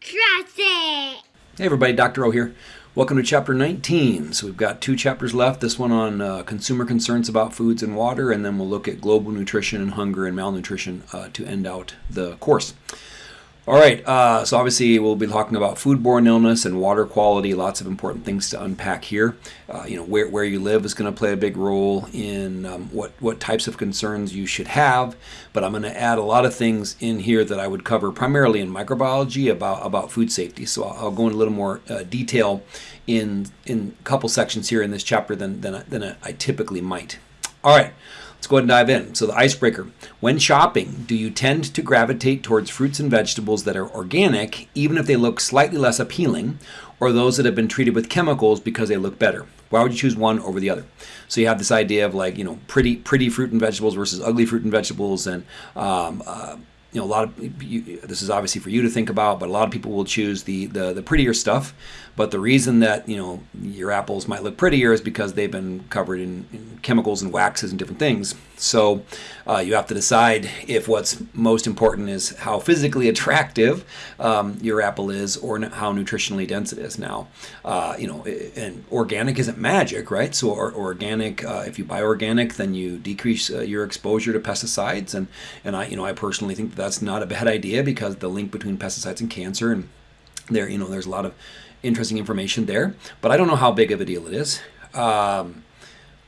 Trust it! Hey everybody, Dr. O here. Welcome to chapter 19. So we've got two chapters left. This one on uh, consumer concerns about foods and water, and then we'll look at global nutrition and hunger and malnutrition uh, to end out the course. All right, uh, so obviously we'll be talking about foodborne illness and water quality. Lots of important things to unpack here. Uh, you know, where, where you live is going to play a big role in um, what what types of concerns you should have. But I'm going to add a lot of things in here that I would cover primarily in microbiology about about food safety. So I'll, I'll go into a little more uh, detail in in a couple sections here in this chapter than than, than I typically might. All right. Let's go ahead and dive in. So, the icebreaker. When shopping, do you tend to gravitate towards fruits and vegetables that are organic, even if they look slightly less appealing, or those that have been treated with chemicals because they look better? Why would you choose one over the other? So you have this idea of like you know pretty pretty fruit and vegetables versus ugly fruit and vegetables, and um, uh, you know a lot of you, this is obviously for you to think about, but a lot of people will choose the the, the prettier stuff but the reason that you know your apples might look prettier is because they've been covered in, in chemicals and waxes and different things. So uh, you have to decide if what's most important is how physically attractive um, your apple is or how nutritionally dense it is. Now, uh, you know, and organic isn't magic, right? So or, organic, uh, if you buy organic, then you decrease uh, your exposure to pesticides, and and I, you know, I personally think that that's not a bad idea because the link between pesticides and cancer and there, you know, there's a lot of interesting information there, but I don't know how big of a deal it is. Um,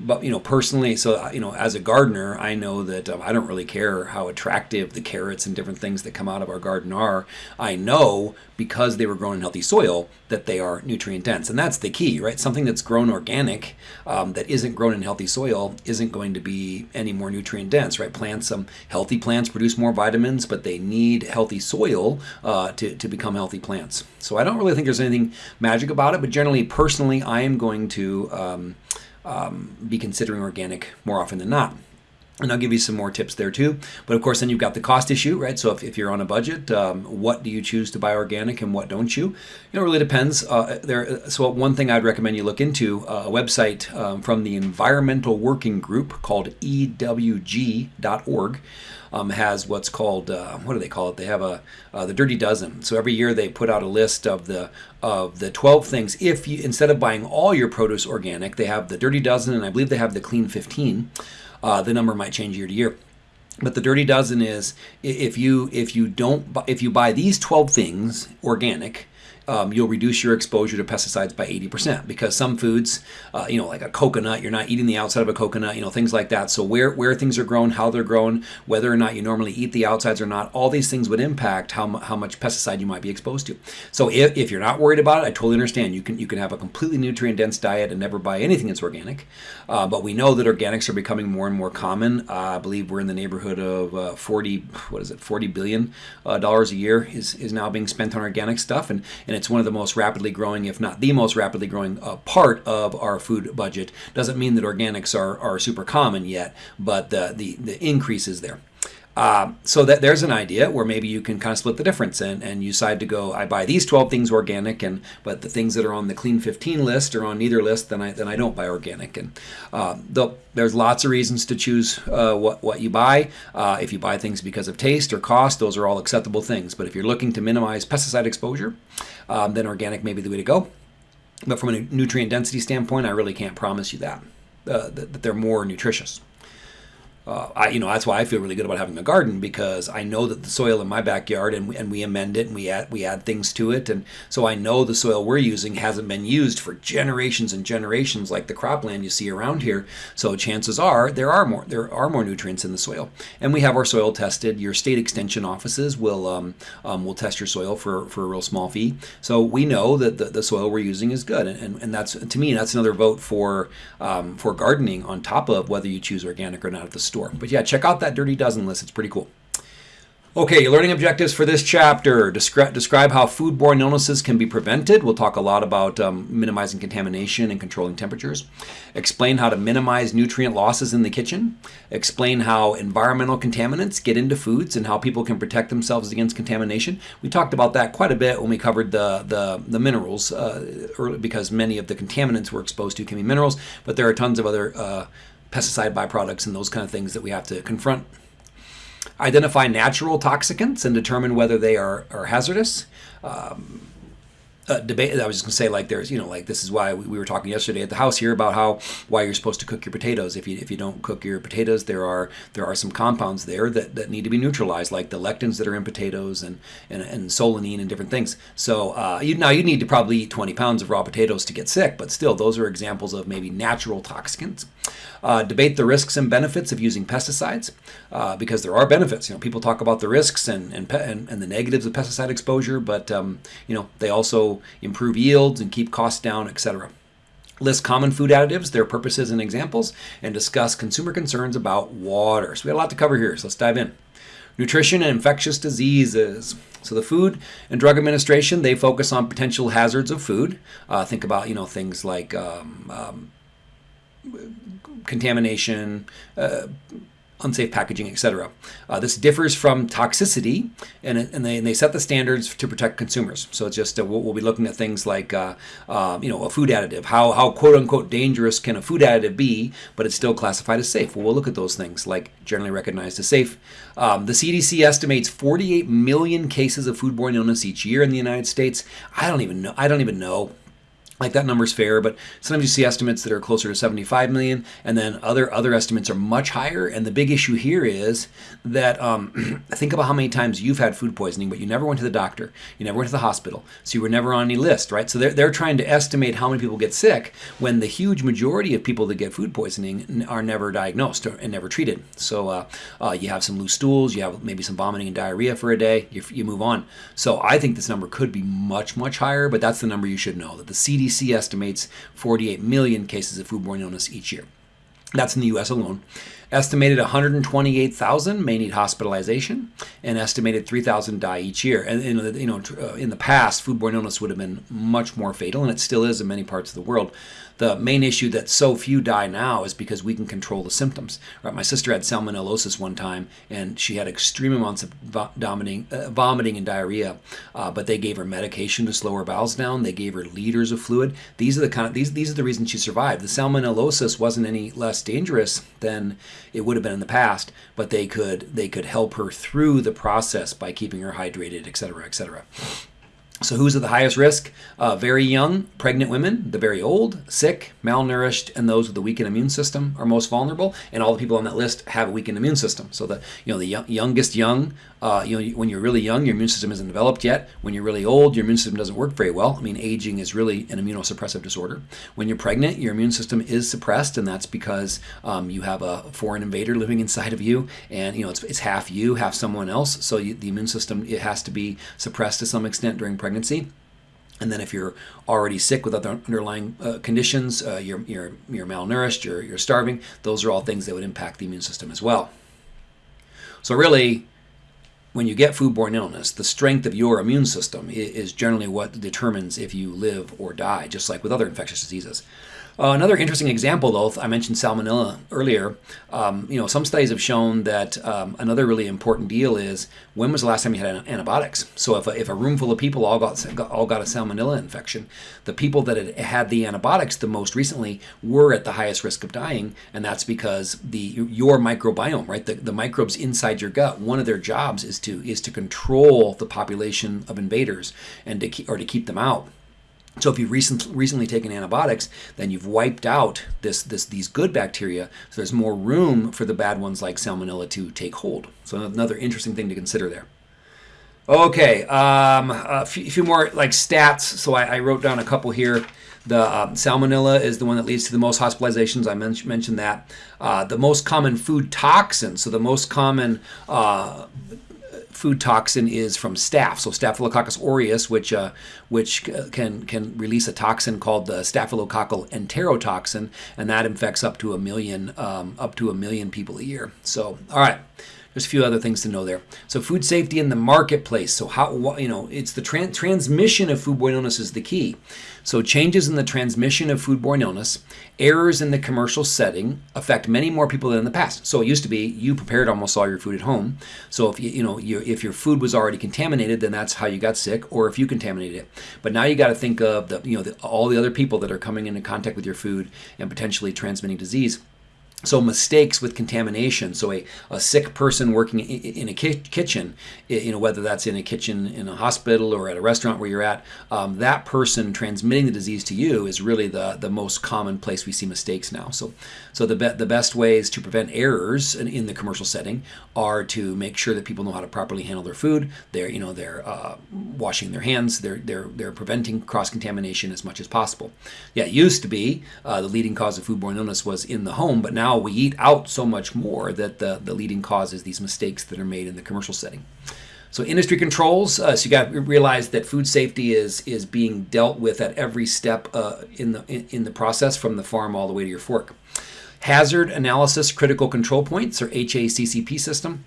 but you know personally so you know as a gardener i know that um, i don't really care how attractive the carrots and different things that come out of our garden are. I know because they were grown in healthy soil that they are nutrient dense and that's the key right? Something that's grown organic um, that isn't grown in healthy soil isn't going to be any more nutrient dense right? Plants um, healthy plants produce more vitamins but they need healthy soil uh, to, to become healthy plants. So i don't really think there's anything magic about it but generally personally i am going to um, be considering organic more often than not. And I'll give you some more tips there too. But of course, then you've got the cost issue, right? So if, if you're on a budget, um, what do you choose to buy organic and what don't you? You know, it really depends. Uh, there. So one thing I'd recommend you look into uh, a website um, from the Environmental Working Group called EWG.org um, has what's called uh, what do they call it? They have a uh, the Dirty Dozen. So every year they put out a list of the of the 12 things. If you instead of buying all your produce organic, they have the Dirty Dozen, and I believe they have the Clean 15. Uh, the number might change year to year. But the dirty dozen is if you if you don't if you buy these 12 things organic, um, you'll reduce your exposure to pesticides by 80% because some foods, uh, you know, like a coconut, you're not eating the outside of a coconut, you know, things like that. So where, where things are grown, how they're grown, whether or not you normally eat the outsides or not, all these things would impact how, how much pesticide you might be exposed to. So if, if you're not worried about it, I totally understand. You can, you can have a completely nutrient dense diet and never buy anything that's organic. Uh, but we know that organics are becoming more and more common. Uh, I believe we're in the neighborhood of uh, 40, what is it, 40 billion uh, dollars a year is, is now being spent on organic stuff. And, and it's one of the most rapidly growing, if not the most rapidly growing uh, part of our food budget. Doesn't mean that organics are, are super common yet, but the, the, the increase is there. Uh, so that there's an idea where maybe you can kind of split the difference and, and you decide to go, I buy these 12 things organic, and but the things that are on the clean 15 list or on neither list, then I then I don't buy organic. And uh, there's lots of reasons to choose uh, what what you buy. Uh, if you buy things because of taste or cost, those are all acceptable things. But if you're looking to minimize pesticide exposure, um, then organic may be the way to go. But from a nutrient density standpoint, I really can't promise you that uh, that, that they're more nutritious uh, I, you know, that's why I feel really good about having a garden because I know that the soil in my backyard and we, and we amend it and we add we add things to it, and so I know the soil we're using hasn't been used for generations and generations like the cropland you see around here. So chances are there are more there are more nutrients in the soil, and we have our soil tested. Your state extension offices will um, um, will test your soil for for a real small fee. So we know that the, the soil we're using is good, and, and, and that's to me that's another vote for um, for gardening on top of whether you choose organic or not at the store store. But yeah, check out that Dirty Dozen list. It's pretty cool. Okay, learning objectives for this chapter. Descri describe how foodborne illnesses can be prevented. We'll talk a lot about um, minimizing contamination and controlling temperatures. Explain how to minimize nutrient losses in the kitchen. Explain how environmental contaminants get into foods and how people can protect themselves against contamination. We talked about that quite a bit when we covered the, the, the minerals, uh, early, because many of the contaminants we're exposed to can be minerals, but there are tons of other uh, pesticide byproducts and those kind of things that we have to confront. identify natural toxicants and determine whether they are, are hazardous. Um, uh, debate. I was just gonna say like there's you know like this is why we, we, were talking yesterday at the house here about how why you're supposed to cook your potatoes. If you if you don't cook your potatoes, there are there are some compounds there that, that need to be neutralized, like the lectins that are in potatoes and and, and solanine and different things. So uh, you now you need to probably eat 20 pounds of raw potatoes to get sick, but still those are examples of maybe natural toxicants. Uh, debate the risks and benefits of using pesticides uh, because there are benefits. You know, people talk about the risks and and, and, and the negatives of pesticide exposure, but um, you know they also improve yields and keep costs down, etc. List common food additives, their purposes and examples, and discuss consumer concerns about water. So we have a lot to cover here, so let's dive in. Nutrition and infectious diseases. So the Food and Drug Administration, they focus on potential hazards of food. Uh, think about, you know, things like um, um, contamination, uh, unsafe packaging, etc. Uh, this differs from toxicity, and, and, they, and they set the standards to protect consumers. So it's just uh, we'll, be looking at things like uh, uh, you know a food additive. How how quote unquote dangerous can a food additive be, but it's still classified as safe? Well, we'll look at those things like generally recognized as safe. Um, the CDC estimates 48 million cases of foodborne illness each year in the United States. I don't even know. I don't even know like that number's fair, but sometimes you see estimates that are closer to 75 million, and then other other estimates are much higher. And the big issue here is that um, think about how many times you've had food poisoning, but you never went to the doctor, you never went to the hospital, so you were never on any list, right? So they're, they're trying to estimate how many people get sick when the huge majority of people that get food poisoning are never diagnosed and never treated. So uh, uh, you have some loose stools, you have maybe some vomiting and diarrhea for a day, you, you move on. So I think this number could be much much higher, but that's the number you should know that the CDC CDC estimates 48 million cases of foodborne illness each year. That's in the US alone. Estimated 128,000 may need hospitalization, and estimated 3,000 die each year. And you know, uh, in the past, foodborne illness would have been much more fatal, and it still is in many parts of the world the main issue that so few die now is because we can control the symptoms. Right? My sister had salmonellosis one time, and she had extreme amounts of vomiting, uh, vomiting and diarrhea. Uh, but they gave her medication to slow her bowels down. They gave her liters of fluid. These are the kind of these these are the reasons she survived. The salmonellosis wasn't any less dangerous than it would have been in the past, but they could they could help her through the process by keeping her hydrated, et cetera, et cetera. So, who's at the highest risk? Uh, very young, pregnant women, the very old, sick, malnourished, and those with a weakened immune system are most vulnerable. And all the people on that list have a weakened immune system. So, the you know the young, youngest young, uh, you know, when you're really young, your immune system isn't developed yet. When you're really old, your immune system doesn't work very well. I mean, aging is really an immunosuppressive disorder. When you're pregnant, your immune system is suppressed, and that's because um, you have a foreign invader living inside of you, and you know it's, it's half you, half someone else. So you, the immune system it has to be suppressed to some extent during pregnancy. And then if you're already sick with other underlying uh, conditions, uh, you're, you're, you're malnourished, you're, you're starving, those are all things that would impact the immune system as well. So really, when you get foodborne illness, the strength of your immune system is generally what determines if you live or die, just like with other infectious diseases. Uh, another interesting example, though, I mentioned salmonella earlier. Um, you know, some studies have shown that um, another really important deal is when was the last time you had antibiotics? So if a, if a room full of people all got, all got a salmonella infection, the people that had had the antibiotics the most recently were at the highest risk of dying, and that's because the your microbiome, right, the, the microbes inside your gut, one of their jobs is to is to control the population of invaders and to keep, or to keep them out. So if you've recent, recently taken antibiotics, then you've wiped out this, this, these good bacteria. So there's more room for the bad ones like salmonella to take hold. So another interesting thing to consider there. Okay, um, a few, more like stats. So I, I, wrote down a couple here. The um, salmonella is the one that leads to the most hospitalizations. I men mentioned that. Uh, the most common food toxin. So the most common uh, food toxin is from staph. So Staphylococcus aureus, which uh, which can can release a toxin called the staphylococcal enterotoxin, and that infects up to a million um, up to a million people a year. So all right. There's a few other things to know there. So food safety in the marketplace. So how you know it's the tra transmission of foodborne illness is the key. So changes in the transmission of foodborne illness, errors in the commercial setting affect many more people than in the past. So it used to be you prepared almost all your food at home. So if you you know you, if your food was already contaminated, then that's how you got sick, or if you contaminated it. But now you got to think of the you know the, all the other people that are coming into contact with your food and potentially transmitting disease. So mistakes with contamination. So a, a sick person working in, a ki- kitchen you know whether that's in a kitchen in a hospital or at a restaurant where you're at um, that person transmitting the disease to you is really the, the most common place we see mistakes now. So so the, be- the best ways to prevent errors in, in, the commercial setting are to make sure that people know how to properly handle their food. They're you know they're uh, washing their hands. They're they're they're preventing cross contamination as much as possible. Yeah it used to be uh, the leading cause of foodborne illness was in the home but now now we eat out so much more that the, the leading cause is these mistakes that are made in the commercial setting. So industry controls. Uh, so you got to realize that food safety is is being dealt with at every step uh, in the in, in, the process, from the farm all the way to your fork. Hazard analysis critical control points, or HACCP system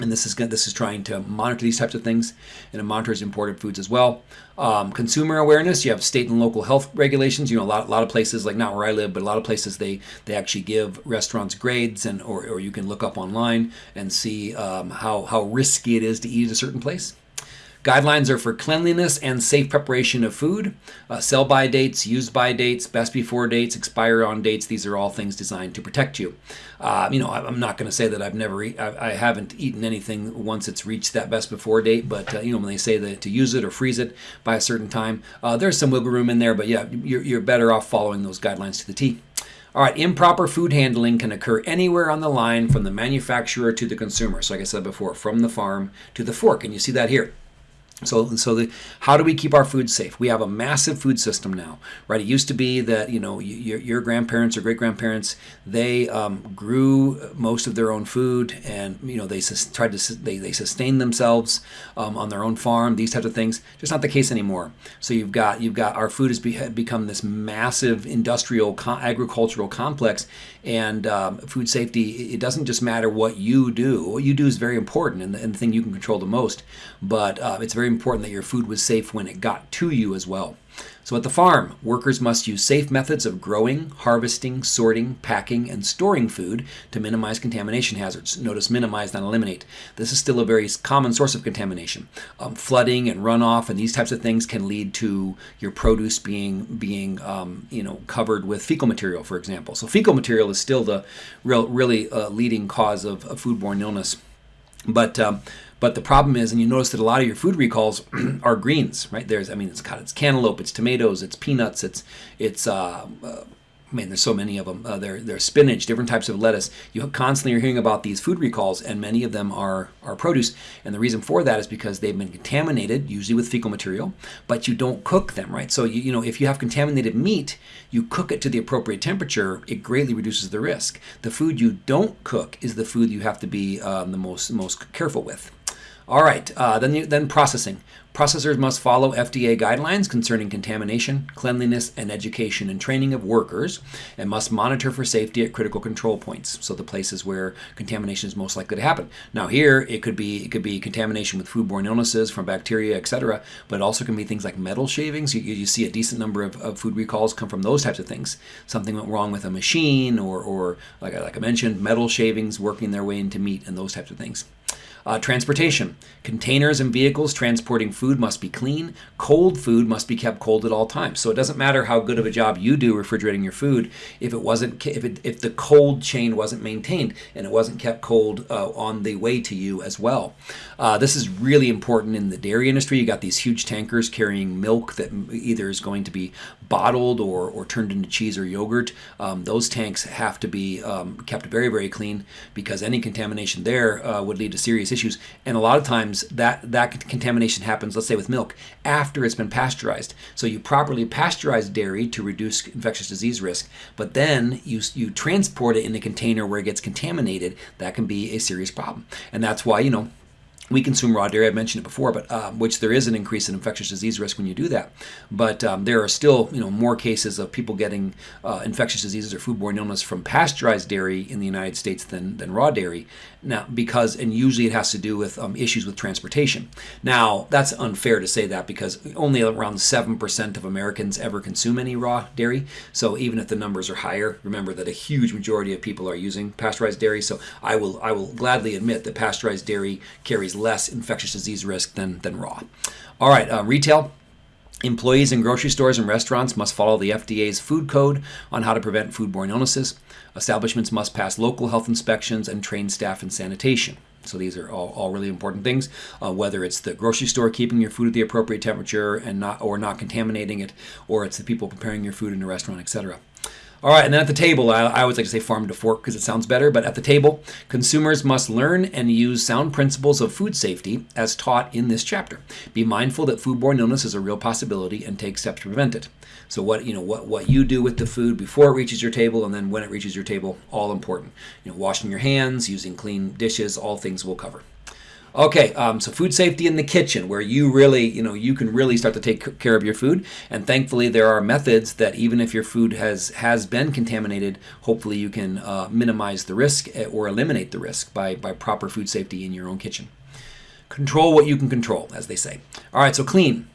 and this is this is trying to monitor these types of things, and it monitors imported foods as well. Um, consumer awareness. You have state and local health regulations. You know, a lot, a lot of places, like not where I live, but a lot of places they they actually give restaurants grades, and or, or you can look up online and see um, how how risky it is to eat at a certain place. Guidelines are for cleanliness and safe preparation of food. Uh, sell by dates, use by dates, best before dates, expire on dates. These are all things designed to protect you. Uh, you know, I'm not going to say that I've never, eat, I, I, haven't eaten anything once it's reached that best before date. But uh, you know, when they say that to use it or freeze it by a certain time, uh, there's some wiggle room in there. But yeah, you're, you're better off following those guidelines to the T. All right, improper food handling can occur anywhere on the line from the manufacturer to the consumer. So, like I said before, from the farm to the fork. And you see that here. So, so the, how do we keep our food safe? We have a massive food system now, right? It used to be that you know your, your grandparents or great grandparents they um, grew most of their own food, and you know they sus- tried to they they sustained themselves um, on their own farm. These types of things, just not the case anymore. So you've got you've got our food has be, become this massive industrial co- agricultural complex, and um, food safety. It doesn't just matter what you do. What you do is very important, and the, and the thing you can control the most. But uh, it's very important that your food was safe when it got to you as well. So at the farm, workers must use safe methods of growing, harvesting, sorting, packing, and storing food to minimize contamination hazards. Notice minimize, not eliminate. This is still a very common source of contamination. Um, flooding and runoff and these types of things can lead to your produce being being um, you know covered with fecal material, for example. So fecal material is still the real, really uh, leading cause of, of foodborne illness. But um, but the problem is, and you notice that a lot of your food recalls are greens, right? There's, I mean, it's it's cantaloupe, it's tomatoes, it's peanuts, it's it's. Uh, uh, I mean, there's so many of them. Uh, they're, they're spinach, different types of lettuce. You constantly are hearing about these food recalls, and many of them are, are produce. And the reason for that is because they've been contaminated, usually with fecal material, but you don't cook them, right? So, you, you know, if you have contaminated meat, you cook it to the appropriate temperature, it greatly reduces the risk. The food you don't cook is the food you have to be um, the most, most careful with. All right, uh, then, then processing. Processors must follow FDA guidelines concerning contamination, cleanliness, and education and training of workers, and must monitor for safety at critical control points, so the places where contamination is most likely to happen. Now, here it could be it could be contamination with foodborne illnesses from bacteria, etc., but it also can be things like metal shavings. You, you see a decent number of, of, food recalls come from those types of things. Something went wrong with a machine, or, or like, like I mentioned, metal shavings working their way into meat, and those types of things. Uh, transportation. Containers and vehicles transporting food must be clean. Cold food must be kept cold at all times. So it doesn't matter how good of a job you do refrigerating your food if it wasn't if it, if the cold chain wasn't maintained and it wasn't kept cold uh, on the way to you as well. Uh, this is really important in the dairy industry. You got these huge tankers carrying milk that either is going to be bottled or, or turned into cheese or yogurt. Um, those tanks have to be um, kept very very clean because any contamination there uh, would lead to serious issues. And a lot of times that, that contamination happens, let's say with milk, after it's been pasteurized. So you properly pasteurize dairy to reduce infectious disease risk, but then you, you transport it in a container where it gets contaminated. That can be a serious problem. And that's why, you know, we consume raw dairy. I've mentioned it before, but um, which there is an increase in infectious disease risk when you do that. But um, there are still, you know, more cases of people getting uh, infectious diseases or foodborne illness from pasteurized dairy in the United States than, than raw dairy. Now, because and usually it has to do with um, issues with transportation. Now, that's unfair to say that because only around seven percent of Americans ever consume any raw dairy. So even if the numbers are higher, remember that a huge majority of people are using pasteurized dairy. So I will I will gladly admit that pasteurized dairy carries less infectious disease risk than, than raw. All right, uh, retail. Employees in grocery stores and restaurants must follow the FDA's food code on how to prevent foodborne illnesses. Establishments must pass local health inspections and train staff in sanitation. So these are all, all really important things. Uh, whether it's the grocery store keeping your food at the appropriate temperature and not or not contaminating it, or it's the people preparing your food in a restaurant, etc. All right, and then at the table, I, I always like to say farm to fork because it sounds better, but at the table, consumers must learn and use sound principles of food safety as taught in this chapter. Be mindful that foodborne illness is a real possibility and take steps to prevent it. So what you know what what you do with the food before it reaches your table and then when it reaches your table, all important. You know, washing your hands, using clean dishes, all things we'll cover. Okay, um, so food safety in the kitchen, where you really, you know, you can really start to take care of your food. And thankfully, there are methods that even if your food has has been contaminated, hopefully you can uh, minimize the risk eh, or eliminate the risk by by proper food safety in your own kitchen. Control what you can control, as they say. All right, so clean.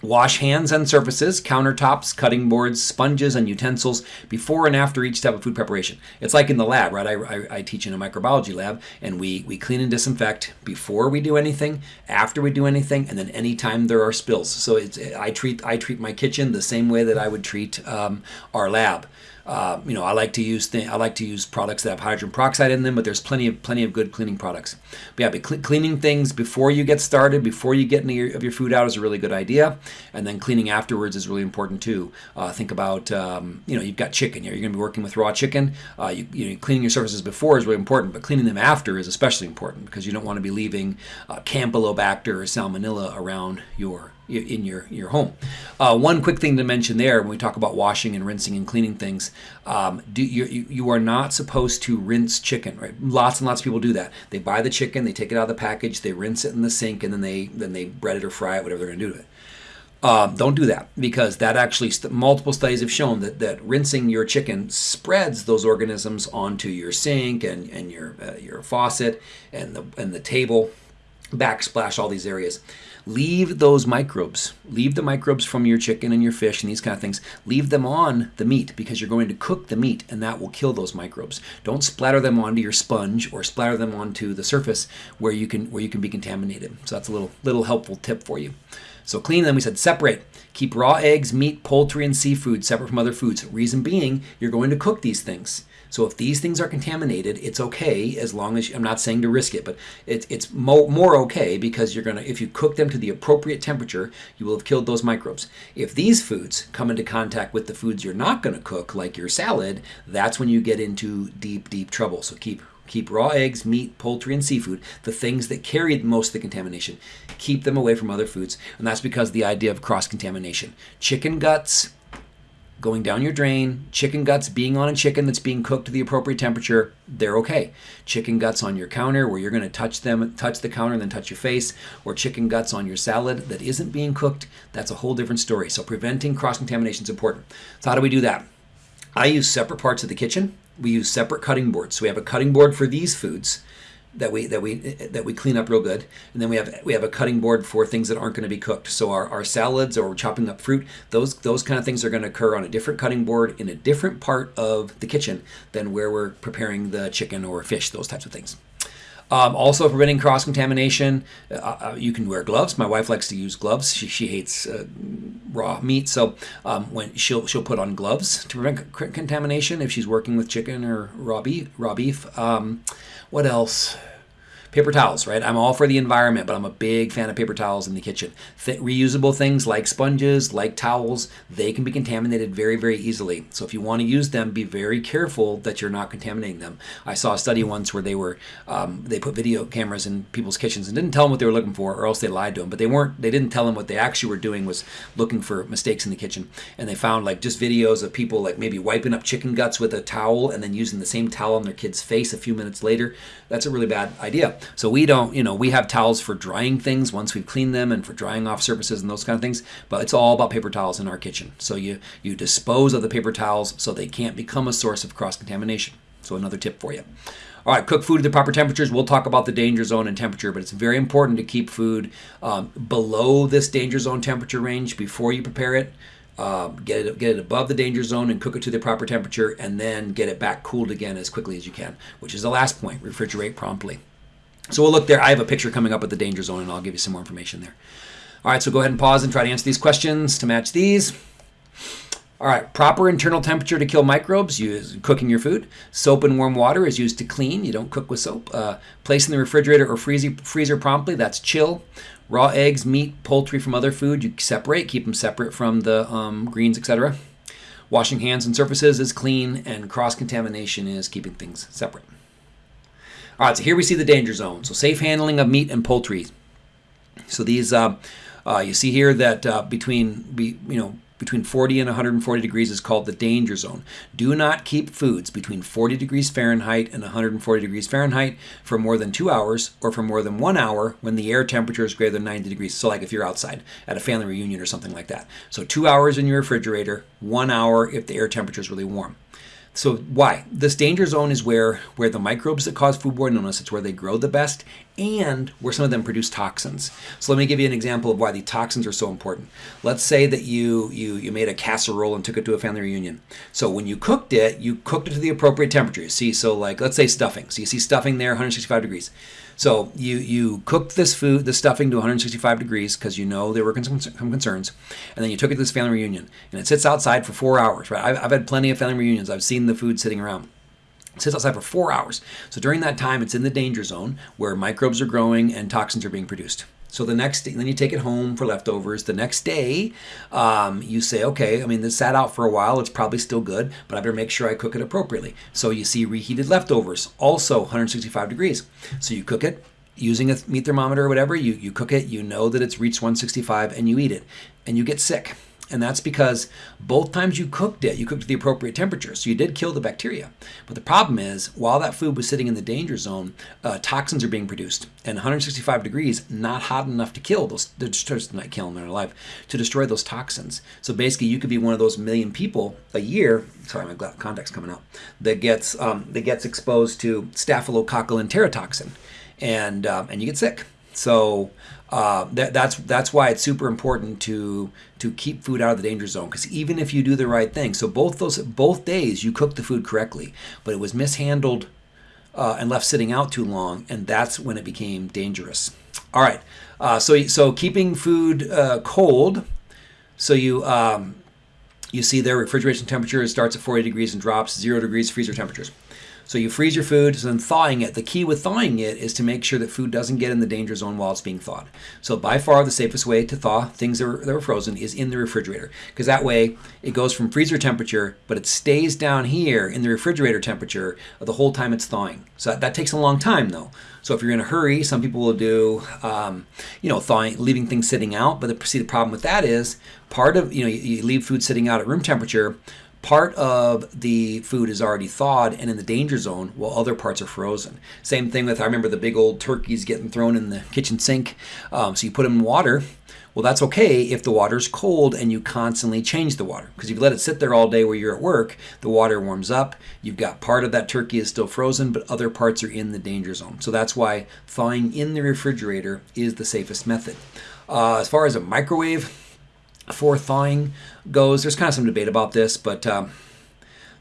Wash hands and surfaces, countertops, cutting boards, sponges, and utensils before and after each step of food preparation. It's like in the lab, right? I, I, I, teach in a microbiology lab, and we, we clean and disinfect before we do anything, after we do anything, and then anytime there are spills. So it's, I treat I treat my kitchen the same way that I would treat um, our lab. Uh, you know, I like to use th- I like to use products that have hydrogen peroxide in them, but there's plenty of plenty of good cleaning products. But yeah, but cl- cleaning things before you get started, before you get any of your food out, is a really good idea, and then cleaning afterwards is really important too. Uh, think about um, you know you've got chicken here, you're going to be working with raw chicken. Uh, you, you know, cleaning your surfaces before is really important, but cleaning them after is especially important because you don't want to be leaving uh, Campylobacter or Salmonella around your in your your home. Uh, one quick thing to mention there when we talk about washing and rinsing and cleaning things, um, do you, you are not supposed to rinse chicken, right? Lots and lots of people do that. They buy the chicken, they take it out of the package, they rinse it in the sink, and then they then they bread it or fry it, whatever they're going to do to it. Um, don't do that because that actually st- multiple studies have shown that, that rinsing your chicken spreads those organisms onto your sink and, and your uh, your faucet and the and the table backsplash all these areas leave those microbes. Leave the microbes from your chicken and your fish and these kind of things. Leave them on the meat because you're going to cook the meat and that will kill those microbes. Don't splatter them onto your sponge or splatter them onto the surface where you can where you can be contaminated. So that's a little little helpful tip for you so clean them we said separate keep raw eggs meat poultry and seafood separate from other foods reason being you're going to cook these things so if these things are contaminated, it's okay as long as you, I'm not saying to risk it, but it, it's mo- more okay because you're gonna if you cook them to the appropriate temperature, you will have killed those microbes. If these foods come into contact with the foods you're not going to cook, like your salad, that's when you get into deep, deep trouble. So keep keep raw eggs, meat, poultry, and seafood, the things that carry most of the contamination, keep them away from other foods. And that's because the idea of cross contamination. Chicken guts, going down your drain, chicken guts being on a chicken that's being cooked to the appropriate temperature, they're okay. Chicken guts on your counter where you're going to touch them, touch the counter and then touch your face, or chicken guts on your salad that isn't being cooked, that's a whole different story. So preventing cross contamination is important. So how do we do that? I use separate parts of the kitchen. We use separate cutting boards. So we have a cutting board for these foods that we that we that we clean up real good and then we have we have a cutting board for things that aren't going to be cooked so our, our salads or chopping up fruit those those kind of things are going to occur on a different cutting board in a different part of the kitchen than where we're preparing the chicken or fish those types of things um, also preventing cross contamination uh, uh, you can wear gloves. My wife likes to use gloves. She, she hates uh, raw meat. So um, when she'll she'll put on gloves to prevent c- contamination if she's working with chicken or raw beef raw beef. Um, what else? Paper towels, right? I'm all for the environment, but I'm a big fan of paper towels in the kitchen. Th- reusable things like sponges, like towels, they can be contaminated very, very easily. So if you want to use them, be very careful that you're not contaminating them. I saw a study once where they were um, they put video cameras in people's kitchens and didn't tell them what they were looking for, or else they lied to them. But they weren't. They didn't tell them what they actually were doing was looking for mistakes in the kitchen. And they found like just videos of people like maybe wiping up chicken guts with a towel and then using the same towel on their kid's face a few minutes later. That's a really bad idea. So we don't, you know, we have towels for drying things once we've cleaned them and for drying off surfaces and those kind of things, but it's all about paper towels in our kitchen. So you you dispose of the paper towels so they can't become a source of cross contamination. So another tip for you. All right, cook food at the proper temperatures. We'll talk about the danger zone and temperature, but it's very important to keep food um, below this danger zone temperature range before you prepare it. Uh, get it get it above the danger zone and cook it to the proper temperature, and then get it back cooled again as quickly as you can. Which is the last point: refrigerate promptly. So we'll look there. I have a picture coming up at the danger zone, and I'll give you some more information there. All right, so go ahead and pause and try to answer these questions to match these. All right, proper internal temperature to kill microbes, use cooking your food. Soap and warm water is used to clean. You don't cook with soap. Uh, place in the refrigerator or freezer, freezer promptly, that's chill. Raw eggs, meat, poultry from other food, you separate, keep them separate from the um, greens, etc. Washing hands and surfaces is clean, and cross contamination is keeping things separate. All right, so here we see the danger zone. So safe handling of meat and poultry. So these, uh, uh, you see here that uh, between, be, you know, between 40 and 140 degrees is called the danger zone. Do not keep foods between 40 degrees Fahrenheit and 140 degrees Fahrenheit for more than two hours or for more than one hour when the air temperature is greater than 90 degrees. So, like if you're outside at a family reunion or something like that. So, two hours in your refrigerator, one hour if the air temperature is really warm. So why? This danger zone is where where the microbes that cause foodborne illness, it's where they grow the best and where some of them produce toxins. So let me give you an example of why the toxins are so important. Let's say that you you you made a casserole and took it to a family reunion. So when you cooked it, you cooked it to the appropriate temperature. See, so like let's say stuffing. So you see stuffing there 165 degrees. So you you cooked this food, the stuffing to 165 degrees because you know there were some concerns, and then you took it to this family reunion, and it sits outside for four hours. Right? I've, I've had plenty of family reunions. I've seen the food sitting around. It sits outside for four hours. So during that time, it's in the danger zone where microbes are growing and toxins are being produced. So the next day, then you take it home for leftovers. The next day, um, you say, okay, I mean, this sat out for a while. It's probably still good, but I better make sure I cook it appropriately. So you see reheated leftovers, also 165 degrees. So you cook it using a meat thermometer or whatever. You, you cook it, you know that it's reached 165, and you eat it, and you get sick. And that's because both times you cooked it, you cooked at the appropriate temperature. So you did kill the bacteria. But the problem is, while that food was sitting in the danger zone, uh, toxins are being produced. And 165 degrees, not hot enough to kill those, just not killing them life, to destroy those toxins. So basically, you could be one of those million people a year, sorry, my context coming out, that gets, um, that gets exposed to staphylococcal enterotoxin. And, um, and you get sick. So uh, that, that's that's why it's super important to to keep food out of the danger zone because even if you do the right thing, so both those both days you cooked the food correctly, but it was mishandled uh, and left sitting out too long, and that's when it became dangerous. All right, uh, so so keeping food uh, cold, so you. Um, you see there refrigeration temperature starts at 40 degrees and drops zero degrees freezer temperatures. So you freeze your food, and then thawing it. The key with thawing it is to make sure that food doesn't get in the danger zone while it's being thawed. So by far the safest way to thaw things that are, that are frozen is in the refrigerator, because that way it goes from freezer temperature, but it stays down here in the refrigerator temperature the whole time it's thawing. So that, that takes a long time though. So if you're in a hurry, some people will do, um, you know, thawing, leaving things sitting out. But the, see, the problem with that is part of, you know, you, you leave food sitting out at room temperature part of the food is already thawed and in the danger zone while other parts are frozen. Same thing with, I remember the big old turkeys getting thrown in the kitchen sink. Um, so you put them in water. Well, that's okay if the water's cold and you constantly change the water. Because if you let it sit there all day where you're at work, the water warms up. You've got part of that turkey is still frozen, but other parts are in the danger zone. So that's why thawing in the refrigerator is the safest method. Uh, as far as a microwave, for thawing goes, there's kind of some debate about this, but um,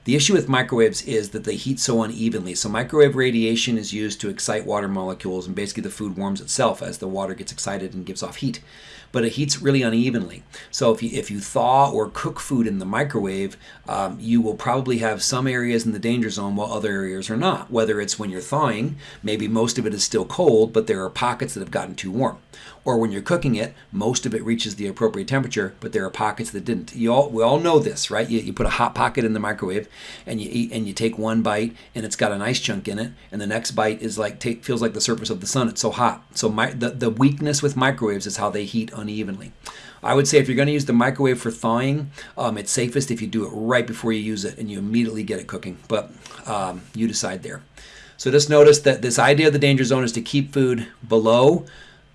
the issue with microwaves is that they heat so unevenly. So microwave radiation is used to excite water molecules, and basically the food warms itself as the water gets excited and gives off heat but it heats really unevenly. So if you, if you thaw or cook food in the microwave, um, you will probably have some areas in the danger zone while other areas are not. Whether it's when you're thawing, maybe most of it is still cold, but there are pockets that have gotten too warm. Or when you're cooking it, most of it reaches the appropriate temperature, but there are pockets that didn't. You all, we all know this, right? You, you put a hot pocket in the microwave, and you eat, and you take one bite, and it's got an ice chunk in it, and the next bite is like take, feels like the surface of the sun. It's so hot. So my, the the weakness with microwaves is how they heat unevenly. I would say if you're going to use the microwave for thawing, um, it's safest if you do it right before you use it and you immediately get it cooking. But um, you decide there. So just notice that this idea of the danger zone is to keep food below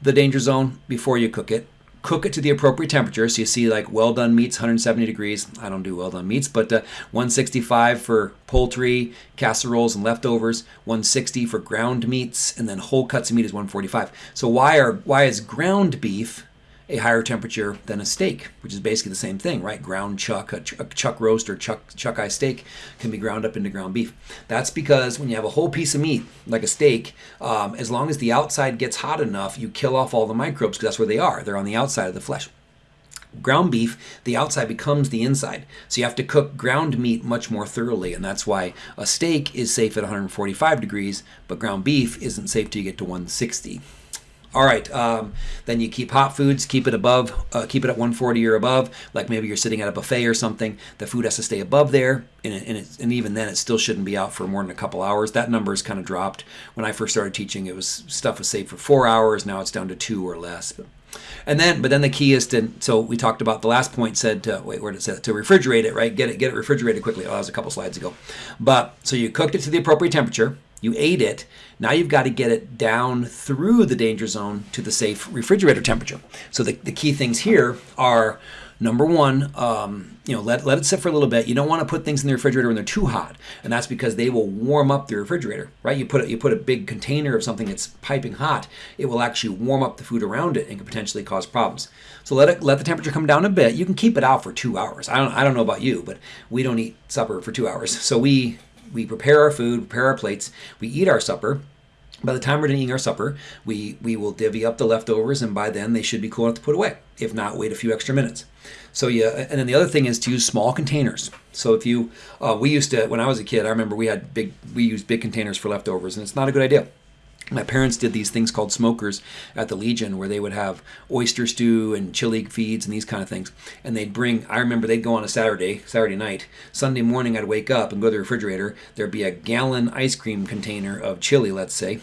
the danger zone before you cook it. Cook it to the appropriate temperature. So you see like well done meats, 170 degrees. I don't do well done meats, but uh, 165 for poultry, casseroles, and leftovers. 160 for ground meats, and then whole cuts of meat is 145. So why are why is ground beef a higher temperature than a steak, which is basically the same thing, right? Ground chuck, a, ch- a chuck roast or chuck chuck eye steak can be ground up into ground beef. That's because when you have a whole piece of meat, like a steak, um, as long as the outside gets hot enough, you kill off all the microbes because that's where they are. They're on the outside of the flesh ground beef, the outside becomes the inside. So you have to cook ground meat much more thoroughly, and that's why a steak is safe at 145 degrees, but ground beef isn't safe till you get to 160. All right, um, then you keep hot foods, keep it above, uh, keep it at 140 or above. Like maybe you're sitting at a buffet or something. The food has to stay above there, and, it, and, and even then, it still shouldn't be out for more than a couple hours. That number has kind of dropped. When I first started teaching, it was stuff was safe for four hours. Now it's down to two or less. But and then, but then the key is to. So we talked about the last point said to wait, where did it say to refrigerate it, right? Get it, get it refrigerated quickly. Oh, that was a couple slides ago. But so you cooked it to the appropriate temperature. You ate it. Now you've got to get it down through the danger zone to the safe refrigerator temperature. So the, the key things here are number one, um, you know, let, let it sit for a little bit. You don't want to put things in the refrigerator when they're too hot, and that's because they will warm up the refrigerator, right? You put it, you put a big container of something that's piping hot, it will actually warm up the food around it and can potentially cause problems. So let it let the temperature come down a bit. You can keep it out for two hours. I don't I don't know about you, but we don't eat supper for two hours. So we we prepare our food, prepare our plates, we eat our supper, by the time we're done eating our supper, we, we will divvy up the leftovers, and by then they should be cool enough to put away. If not, wait a few extra minutes. So yeah, and then the other thing is to use small containers. So if you, uh, we used to when I was a kid, I remember we had big, we used big containers for leftovers, and it's not a good idea. My parents did these things called smokers at the Legion where they would have oyster stew and chili feeds and these kind of things. And they'd bring, I remember they'd go on a Saturday, Saturday night. Sunday morning, I'd wake up and go to the refrigerator. There'd be a gallon ice cream container of chili, let's say,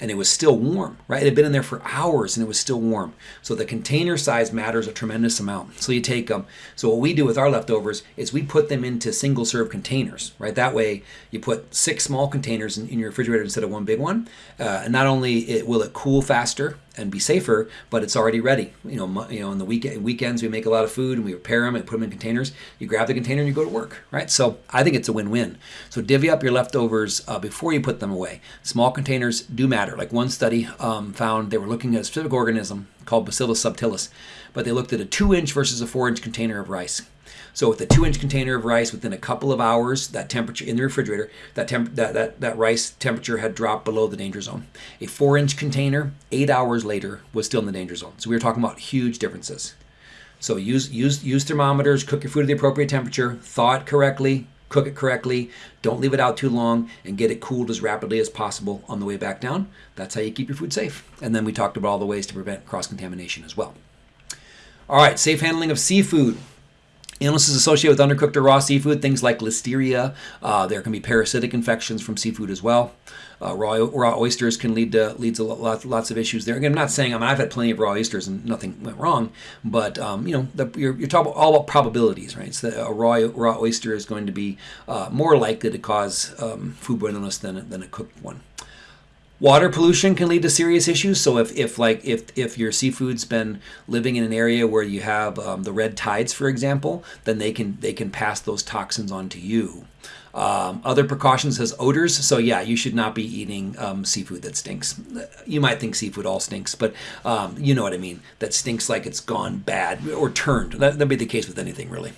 and it was still warm, right? It had been in there for hours and it was still warm. So the container size matters a tremendous amount. So you take them. So what we do with our leftovers is we put them into single serve containers, right? That way you put six small containers in, in your refrigerator instead of one big one. Uh, and not only it, will it cool faster, and be safer, but it's already ready. You know, you know, in the weekend weekends we make a lot of food and we prepare them and put them in containers. You grab the container and you go to work, right? So I think it's a win-win. So divvy up your leftovers uh, before you put them away. Small containers do matter. Like one study um, found they were looking at a specific organism called Bacillus subtilis, but they looked at a two-inch versus a four-inch container of rice. So with a two inch container of rice, within a couple of hours, that temperature in the refrigerator, that, temp- that, that, that rice temperature had dropped below the danger zone. A four inch container, eight hours later, was still in the danger zone. So we were talking about huge differences. So use, use, use thermometers, cook your food at the appropriate temperature, thaw it correctly, cook it correctly, don't leave it out too long, and get it cooled as rapidly as possible on the way back down. That's how you keep your food safe. And then we talked about all the ways to prevent cross contamination as well. All right, safe handling of seafood. Illnesses associated with undercooked or raw seafood, things like listeria. Uh, there can be parasitic infections from seafood as well. Uh, raw, raw oysters can lead to leads to lots, lots of issues there. Again, I'm not saying I mean I've had plenty of raw oysters and nothing went wrong, but um, you know the, you're, you're talking all about probabilities, right? So a raw raw oyster is going to be uh, more likely to cause um, foodborne illness than than a cooked one. Water pollution can lead to serious issues. So if, if like if, if your seafood's been living in an area where you have um, the red tides, for example, then they can they can pass those toxins on to you. Um, other precautions has odors. So yeah, you should not be eating um, seafood that stinks. You might think seafood all stinks, but um, you know what I mean. That stinks like it's gone bad or turned. That, that'd be the case with anything really.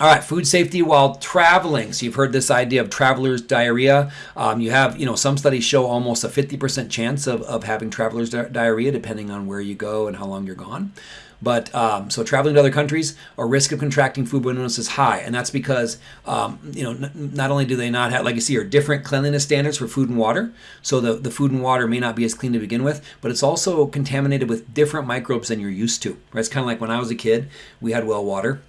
All right, food safety while traveling. So you've heard this idea of traveler's diarrhea. Um, you have, you know, some studies show almost a 50% chance of, of having traveler's di- diarrhea depending on where you go and how long you're gone. But um, so traveling to other countries, a risk of contracting foodborne illness is high, and that's because um, you know not only do they not have, like you see, are different cleanliness standards for food and water. So the the food and water may not be as clean to begin with, but it's also contaminated with different microbes than you're used to. Right? It's kind of like when I was a kid, we had well water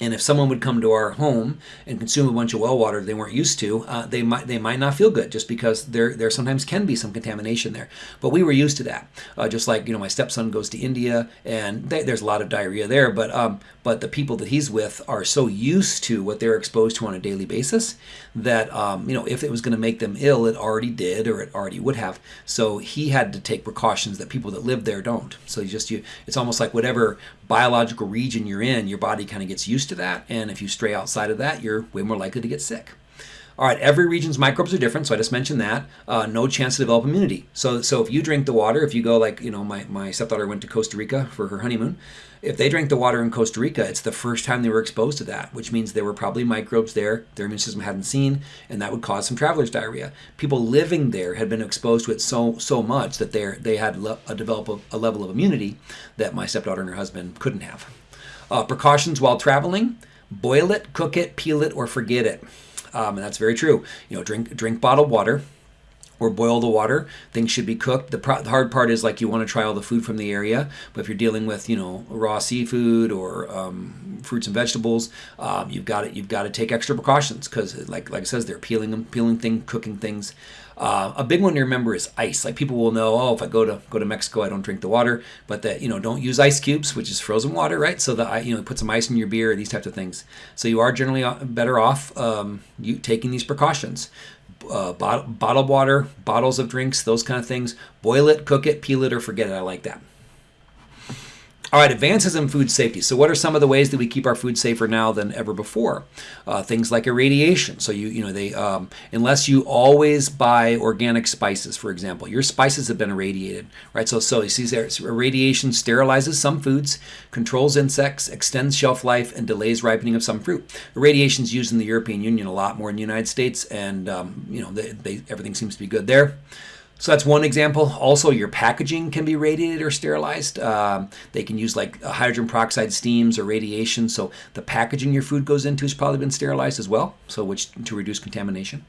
and if someone would come to our home and consume a bunch of well water they weren't used to, uh, they might they might not feel good just because there there sometimes can be some contamination there. But we were used to that. Uh, just like you know, my stepson goes to India and they, there's a lot of diarrhea there. But um, but the people that he's with are so used to what they're exposed to on a daily basis that um, you know if it was going to make them ill, it already did or it already would have. So he had to take precautions that people that live there don't. So you just you, it's almost like whatever biological region you're in, your body kind of gets used to that. And if you stray outside of that, you're way more likely to get sick. All right, every region's microbes are different, so I just mentioned that. Uh, no chance to develop immunity. So, so if you drink the water, if you go like you know, my my stepdaughter went to Costa Rica for her honeymoon. If they drank the water in Costa Rica, it's the first time they were exposed to that, which means there were probably microbes there their immune system hadn't seen, and that would cause some traveler's diarrhea. People living there had been exposed to it so so much that they they had a develop a, a level of immunity that my stepdaughter and her husband couldn't have. Uh, precautions while traveling: boil it, cook it, peel it, or forget it. Um, and that's very true. You know, drink drink bottled water or boil the water. Things should be cooked. The, pro- the, hard part is like you want to try all the food from the area, but if you're dealing with you know raw seafood or um, fruits and vegetables, um, you've got to, you've got to take extra precautions because like like it says they're peeling them, peeling things, cooking things. Uh, a big one to remember is ice. Like people will know, oh, if I go to go to Mexico, I don't drink the water, but that you know don't use ice cubes, which is frozen water, right? So that you know put some ice in your beer, these types of things. So you are generally uh, better off um, you taking these precautions uh, bottled water, bottles of drinks, those kind of things. Boil it, cook it, peel it, or forget it. I like that. All right, advances in food safety. So, what are some of the ways that we keep our food safer now than ever before? Uh, things like irradiation. So, you you know they um, unless you always buy organic spices, for example, your spices have been irradiated, right? So, so you see there, irradiation sterilizes some foods, controls insects, extends shelf life, and delays ripening of some fruit. Irradiation is used in the European Union a lot more in the United States, and um, you know they, they, everything seems to be good there. So that's one example. Also, your packaging can be radiated or sterilized. Um, they can use like hydrogen peroxide steams or radiation. So the packaging your food goes into has probably been sterilized as well. So which to reduce contamination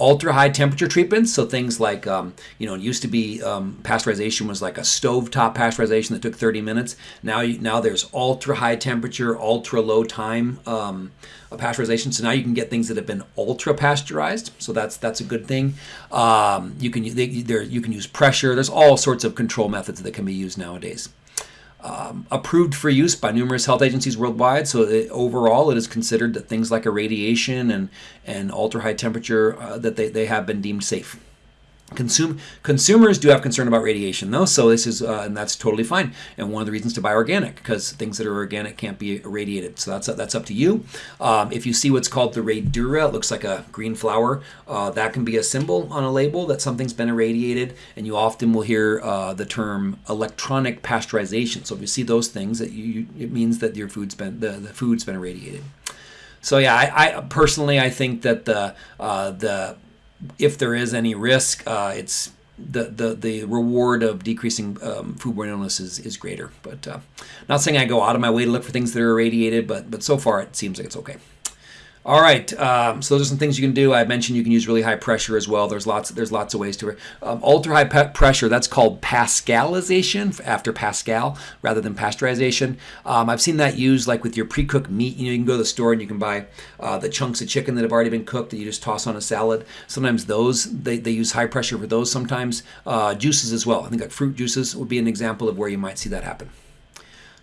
ultra high temperature treatments. So things like, um, you know, it used to be um, pasteurization was like a stovetop pasteurization that took 30 minutes. Now, you, now there's ultra high temperature, ultra low time um, pasteurization. So now you can get things that have been ultra pasteurized. So that's that's a good thing. Um, you can they, you can use pressure. There's all sorts of control methods that can be used nowadays um, approved for use by numerous health agencies worldwide. So it, overall, it is considered that things like irradiation and and ultra high temperature uh, that they, they have been deemed safe. Consume, consumers do have concern about radiation though, so this is uh, and that's totally fine. And one of the reasons to buy organic because things that are organic can't be irradiated. So that's that's up to you. Um, if you see what's called the Radura, it looks like a green flower. Uh, that can be a symbol on a label that something's been irradiated, and you often will hear uh, the term electronic pasteurization. So if you see those things, that you it means that your food's been the, the food's been irradiated. So yeah, I, I personally I think that the uh, the if there is any risk, uh, it's the, the the reward of decreasing um, foodborne illness is, is greater. But uh, not saying I go out of my way to look for things that are irradiated, but but so far it seems like it's okay. All right, um, so those are some things you can do. I mentioned you can use really high pressure as well. There's lots there's lots of ways to. Um, ultra high pressure that's called Pascalization after Pascal rather than pasteurization. Um, I've seen that used like with your pre-cooked meat. You know, you can go to the store and you can buy uh, the chunks of chicken that have already been cooked that you just toss on a salad. Sometimes those they, they use high pressure for those. Sometimes uh, juices as well. I think like fruit juices would be an example of where you might see that happen.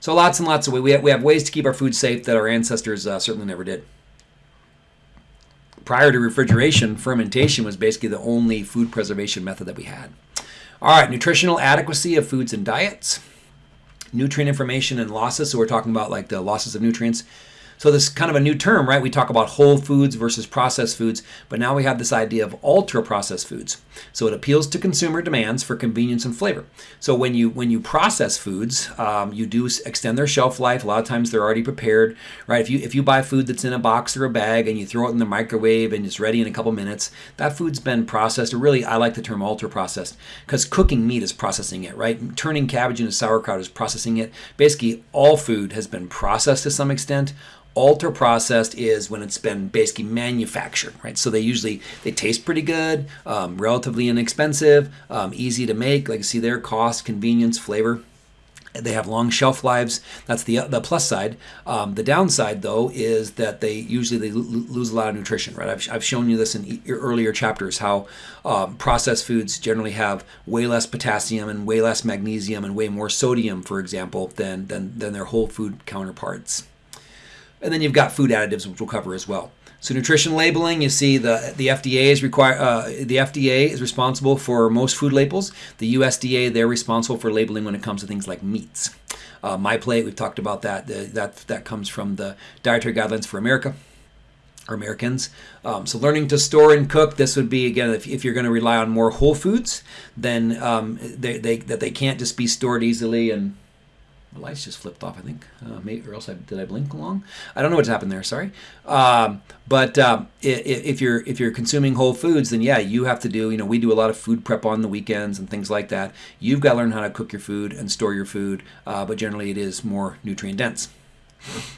So lots and lots of ways. We have, we have ways to keep our food safe that our ancestors uh, certainly never did prior to refrigeration, fermentation was basically the only food preservation method that we had. All right, nutritional adequacy of foods and diets, nutrient information and losses. So we're talking about like the losses of nutrients. So this is kind of a new term, right? We talk about whole foods versus processed foods, but now we have this idea of ultra processed foods. So it appeals to consumer demands for convenience and flavor. So when you when you process foods, um, you do extend their shelf life. A lot of times they're already prepared, right? If you if you buy food that's in a box or a bag and you throw it in the microwave and it's ready in a couple minutes, that food's been processed. Or really, I like the term ultra processed because cooking meat is processing it, right? Turning cabbage into sauerkraut is processing it. Basically, all food has been processed to some extent ultra processed is when it's been basically manufactured right so they usually they taste pretty good um, relatively inexpensive um, easy to make like you see there cost convenience flavor they have long shelf lives. That's the the plus side. Um, the downside, though, is that they usually they lose a lot of nutrition. Right? I've, I've shown you this in your earlier chapters how um, processed foods generally have way less potassium and way less magnesium and way more sodium, for example, than than than their whole food counterparts. And then you've got food additives, which we'll cover as well. So nutrition labeling, you see the the FDA is require uh, the FDA is responsible for most food labels. The USDA they're responsible for labeling when it comes to things like meats. Uh, My Plate, we've talked about that. The, that that comes from the Dietary Guidelines for America. are Americans. Um, so learning to store and cook, this would be again if, if you're going to rely on more whole foods, then um, they, they that they can't just be stored easily and the lights just flipped off, I think. Uh, maybe, or else I, did I blink along? I don't know what's happened there. Sorry. Um, but um, if, you're if you're consuming whole foods, then yeah, you have to do. You know, we do a lot of food prep on the weekends and things like that. You've got to learn how to cook your food and store your food. Uh, but generally, it is more nutrient dense.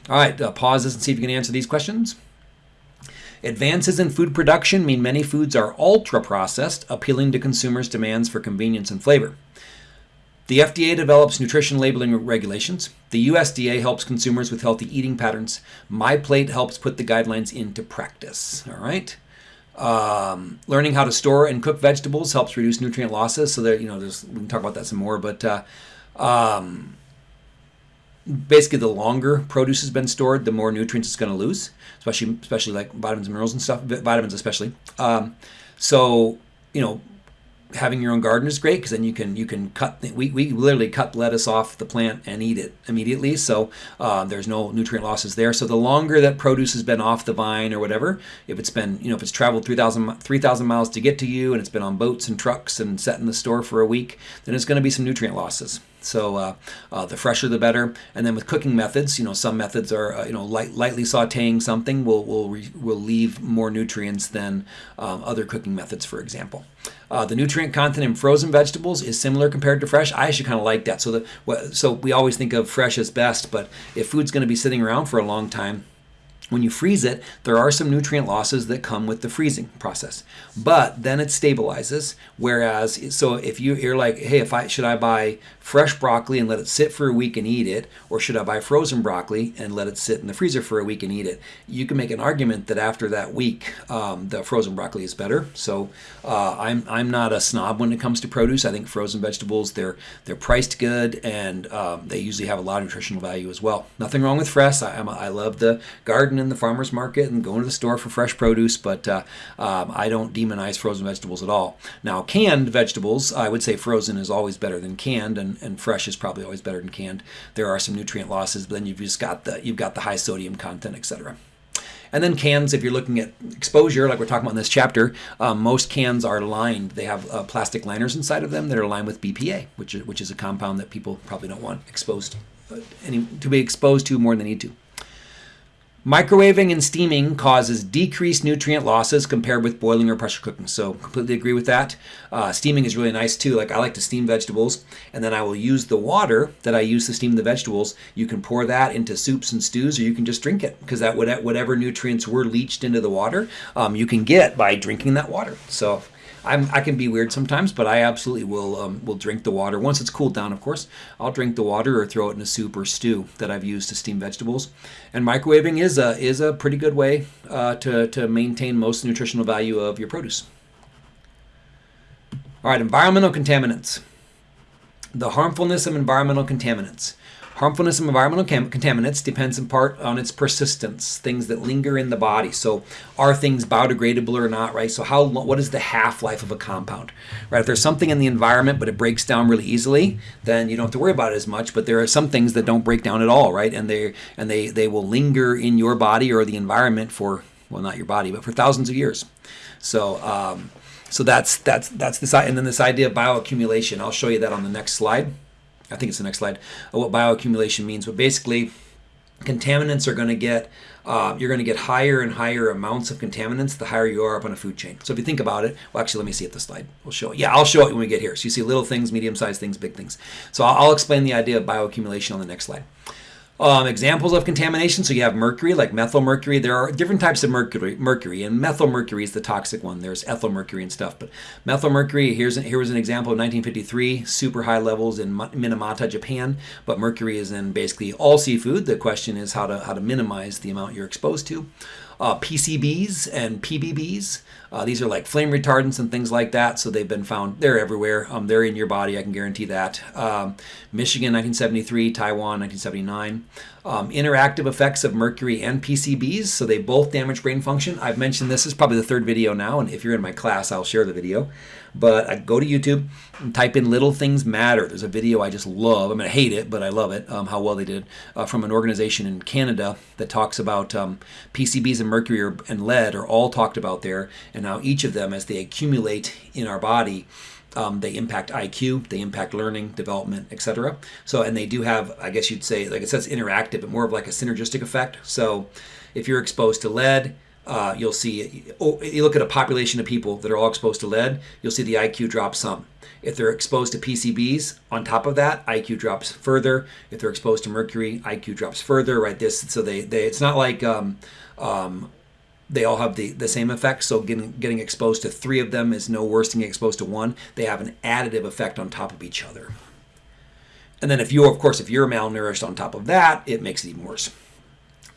All right, uh, pause this and see if you can answer these questions. Advances in food production mean many foods are ultra processed, appealing to consumers' demands for convenience and flavor. The FDA develops nutrition labeling regulations. The USDA helps consumers with healthy eating patterns. MyPlate helps put the guidelines into practice. All right. Um, learning how to store and cook vegetables helps reduce nutrient losses. So there, you know, there's we can talk about that some more. But uh, um, basically, the longer produce has been stored, the more nutrients it's going to lose, especially especially like vitamins and minerals and stuff. Vitamins especially. Um, so you know, having your own garden is great because then you can you can cut we, we literally cut lettuce off the plant and eat it immediately. So uh, there's no nutrient losses there. So the longer that produce has been off the vine or whatever if it's been you know if it's traveled 3000 3000 miles to get to you and it's been on boats and trucks and set in the store for a week then it's going to be some nutrient losses so uh, uh, the fresher the better. And then with cooking methods, you know, some methods are uh, you know light, lightly sautéing something will will re- will leave more nutrients than um, other cooking methods, for example. Uh, the nutrient content in frozen vegetables is similar compared to fresh. I actually kind of like that. So that so we always think of fresh as best, but if food's going to be sitting around for a long time, when you freeze it, there are some nutrient losses that come with the freezing process, but then it stabilizes. Whereas, so if you, you're like, hey, if I should I buy fresh broccoli and let it sit for a week and eat it, or should I buy frozen broccoli and let it sit in the freezer for a week and eat it? You can make an argument that after that week, um, the frozen broccoli is better. So uh, I'm I'm not a snob when it comes to produce. I think frozen vegetables they're they're priced good and um, they usually have a lot of nutritional value as well. Nothing wrong with fresh. I, I love the garden and the farmer's market and going to the store for fresh produce, but uh, um, I don't demonize frozen vegetables at all. Now, canned vegetables, I would say frozen is always better than canned, and, and fresh is probably always better than canned. There are some nutrient losses, but then you've just got the you've got the high sodium content, etc. And then cans, if you're looking at exposure, like we're talking about in this chapter, um, most cans are lined. They have uh, plastic liners inside of them that are lined with BPA, which is, which is a compound that people probably don't want exposed uh, any, to be exposed to more than they need to. Microwaving and steaming causes decreased nutrient losses compared with boiling or pressure cooking. So completely agree with that. Uh, steaming is really nice too. Like I like to steam vegetables, and then I will use the water that I use to steam the vegetables. You can pour that into soups and stews, or you can just drink it because that whatever nutrients were leached into the water, um, you can get by drinking that water. So I'm, i can be weird sometimes, but I absolutely will um, will drink the water once it's cooled down. Of course, I'll drink the water or throw it in a soup or stew that I've used to steam vegetables. And microwaving is a is a pretty good way uh, to to maintain most nutritional value of your produce. All right, environmental contaminants. The harmfulness of environmental contaminants. Harmfulness of environmental contaminants depends in part on its persistence, things that linger in the body. So, are things biodegradable or not, right? So, how what is the half life of a compound, right? If there's something in the environment but it breaks down really easily, then you don't have to worry about it as much. But there are some things that don't break down at all, right? And they and they they will linger in your body or the environment for well, not your body, but for thousands of years. So. Um, so that's that's that's this and then this idea of bioaccumulation. I'll show you that on the next slide. I think it's the next slide, what bioaccumulation means. But basically, contaminants are going to get uh, you're going to get higher and higher amounts of contaminants the higher you are up on a food chain. So if you think about it, well, actually, let me see at the slide. We'll show it. Yeah, I'll show it when we get here. So you see little things, medium-sized things, big things. So I'll, I'll explain the idea of bioaccumulation on the next slide. Um, examples of contamination, so you have mercury, like methyl mercury. There are different types of mercury, mercury, and methyl mercury is the toxic one. There's ethyl mercury and stuff. But methyl mercury, here's an, here was an example of 1953, super high levels in Minamata, Japan. But mercury is in basically all seafood. The question is how to, how to minimize the amount you're exposed to uh, PCBs and PBBs. Uh, these are like flame retardants and things like that. So they've been found, they're everywhere. Um, they're in your body, I can guarantee that. Um, Michigan, 1973, Taiwan, 1979. Um, interactive effects of mercury and PCBs, so they both damage brain function. I've mentioned this is probably the third video now, and if you're in my class, I'll share the video. But I go to YouTube and type in "Little Things Matter." There's a video I just love. I'm gonna hate it, but I love it. Um, how well they did uh, from an organization in Canada that talks about um, PCBs and mercury and lead are all talked about there, and how each of them, as they accumulate in our body, um, they impact IQ, they impact learning, development, etc. So, and they do have, I guess you'd say, like it says interactive, but more of like a synergistic effect. So, if you're exposed to lead, uh, you'll see, oh, you look at a population of people that are all exposed to lead, you'll see the IQ drop some. If they're exposed to PCBs, on top of that, IQ drops further. If they're exposed to mercury, IQ drops further. Right? This, so they, they it's not like um, um, they all have the, the same effect. So getting getting exposed to three of them is no worse than getting exposed to one. They have an additive effect on top of each other. And then if you're, of course, if you're malnourished on top of that, it makes it even worse.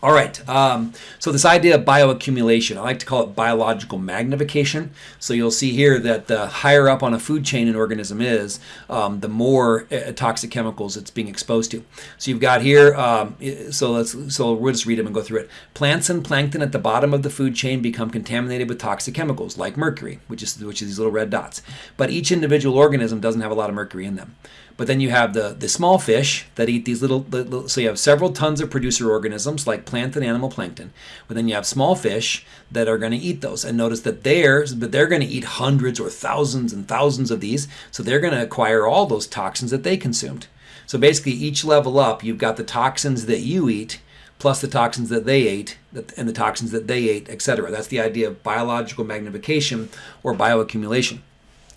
All right, um, so this idea of bioaccumulation, I like to call it biological magnification. So you'll see here that the higher up on a food chain an organism is, um, the more uh, toxic chemicals it's being exposed to. So you've got here, um, so let's so we'll just read them and go through it. Plants and plankton at the bottom of the food chain become contaminated with toxic chemicals like mercury, which is which is these little red dots. But each individual organism doesn't have a lot of mercury in them. But then you have the, the small fish that eat these little, little, so you have several tons of producer organisms like plant and animal plankton. But then you have small fish that are going to eat those. And notice that they're, but they're going to eat hundreds or thousands and thousands of these. So they're going to acquire all those toxins that they consumed. So basically each level up, you've got the toxins that you eat plus the toxins that they ate and the toxins that they ate, etc. That's the idea of biological magnification or bioaccumulation.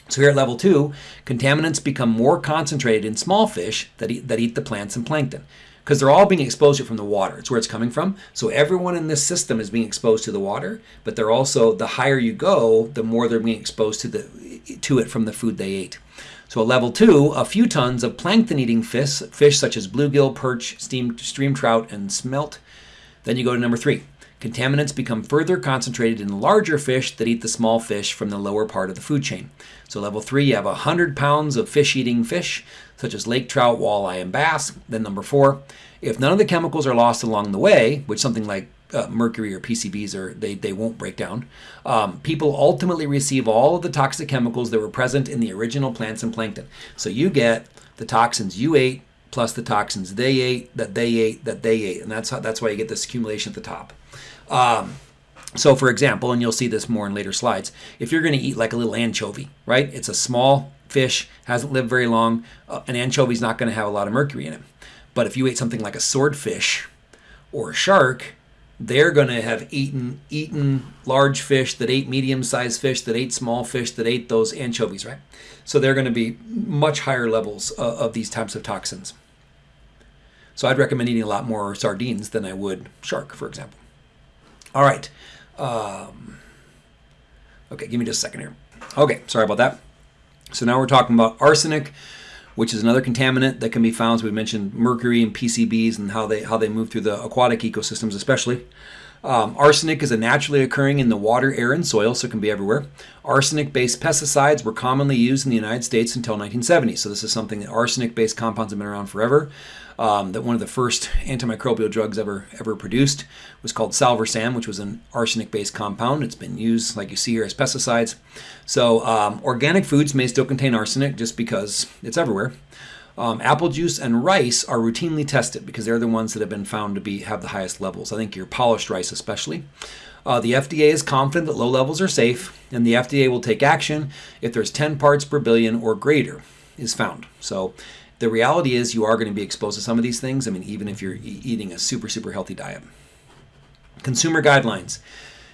So here at level two, contaminants become more concentrated in small fish that eat, that eat the plants and plankton because they're all being exposed from the water. It's where it's coming from. So everyone in this system is being exposed to the water, but they're also the higher you go, the more they're being exposed to the to it from the food they ate. So at level two, a few tons of plankton-eating fish, fish such as bluegill, perch, steam, stream trout, and smelt. Then you go to number three. Contaminants become further concentrated in larger fish that eat the small fish from the lower part of the food chain. So level three, you have 100 pounds of fish-eating fish, such as lake trout, walleye, and bass. Then number four, if none of the chemicals are lost along the way, which something like uh, mercury or PCBs are they, they won't break down. Um, people ultimately receive all of the toxic chemicals that were present in the original plants and plankton. So you get the toxins you ate plus the toxins they ate that they ate that they ate, and that's how, that's why you get this accumulation at the top. Um, so, for example, and you'll see this more in later slides, if you're going to eat like a little anchovy, right? It's a small fish, hasn't lived very long. Uh, an anchovy is not going to have a lot of mercury in it. But if you ate something like a swordfish or a shark, they're going to have eaten eaten large fish that ate medium-sized fish that ate small fish that ate those anchovies, right? So they're going to be much higher levels uh, of these types of toxins. So I'd recommend eating a lot more sardines than I would shark, for example. All right. Um, okay, give me just a second here. Okay, sorry about that. So now we're talking about arsenic, which is another contaminant that can be found. So we mentioned mercury and PCBs and how they how they move through the aquatic ecosystems, especially. Um, arsenic is a naturally occurring in the water, air, and soil, so it can be everywhere. Arsenic-based pesticides were commonly used in the United States until 1970. So this is something that arsenic-based compounds have been around forever. Um, that one of the first antimicrobial drugs ever ever produced was called Salvarsan, which was an arsenic-based compound. It's been used, like you see here, as pesticides. So um, organic foods may still contain arsenic just because it's everywhere. Um, apple juice and rice are routinely tested because they're the ones that have been found to be have the highest levels. I think your polished rice especially. Uh, the FDA is confident that low levels are safe, and the FDA will take action if there's 10 parts per billion or greater is found. So the reality is you are going to be exposed to some of these things. I mean, even if you're e eating a super, super healthy diet. Consumer guidelines.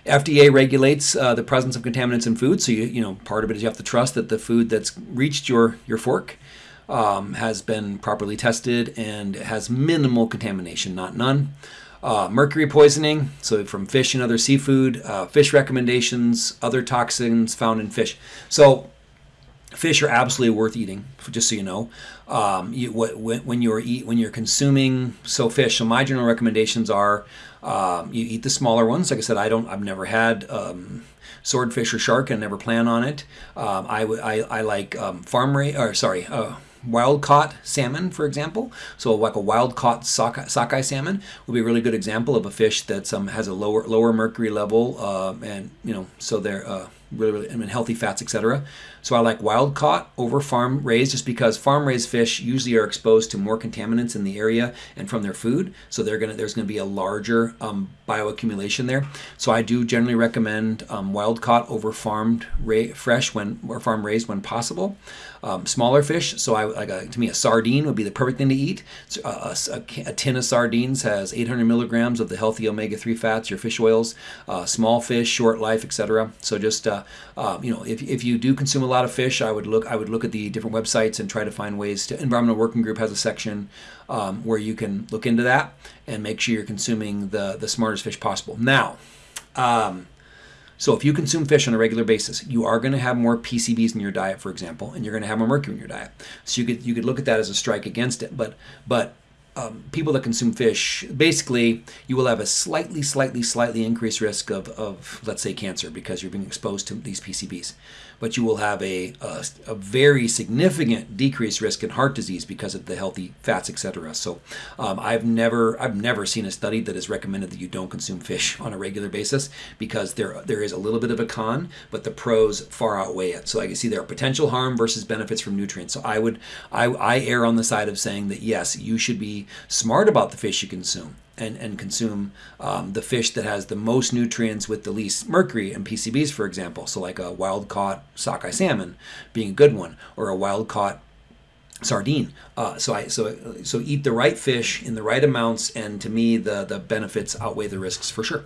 FDA regulates uh, the presence of contaminants in food, so you, you know part of it is you have to trust that the food that's reached your your fork um, has been properly tested and has minimal contamination, not none. Uh, mercury poisoning, so from fish and other seafood, uh, fish recommendations, other toxins found in fish. So fish are absolutely worth eating just so you know. Um, you, when, when, you're eat when you're consuming so fish so my general recommendations are um, you eat the smaller ones. Like i said i don't i've never had um, swordfish or shark. And never plan on it. Um, I, I, I like um, farm rate or sorry uh, wild caught salmon, for example. So like a wild caught sockeye, sockeye salmon would be a really good example of a fish that um, has a lower lower mercury level, uh, and you know, so they're uh, really, really I mean, healthy fats, etc. So I like wild caught over farm raised just because farm raised fish usually are exposed to more contaminants in the area and from their food. So they're gonna there's gonna be a larger um, bioaccumulation there. So I do generally recommend um, wild caught over farmed fresh when or farm raised when possible. Um, smaller fish, so I like a, to me a sardine would be the perfect thing to eat. So, uh, a, a, a, tin of sardines has 800 milligrams of the healthy omega-3 fats, your fish oils. Uh, small fish, short life, etc. So just uh, uh, you know, if, if you do consume a lot of fish, I would look I would look at the different websites and try to find ways to. Environmental Working Group has a section um, where you can look into that and make sure you're consuming the the smartest fish possible. Now. Um, so if you consume fish on a regular basis, you are going to have more PCBs in your diet, for example, and you're going to have more mercury in your diet. So you could you could look at that as a strike against it. But but um, people that consume fish, basically, you will have a slightly, slightly, slightly increased risk of, of let's say, cancer because you're being exposed to these PCBs but you will have a, a, a, very significant decreased risk in heart disease because of the healthy fats, etc. So um, I've never I've never seen a study that has recommended that you don't consume fish on a regular basis because there there is a little bit of a con, but the pros far outweigh it. So I can see there are potential harm versus benefits from nutrients. So I would I, I err on the side of saying that yes, you should be smart about the fish you consume and, and consume um, the fish that has the most nutrients with the least mercury and PCBs, for example. So, like a wild caught sockeye salmon being a good one, or a wild caught sardine. Uh, so I so so eat the right fish in the right amounts, and to me, the the benefits outweigh the risks for sure.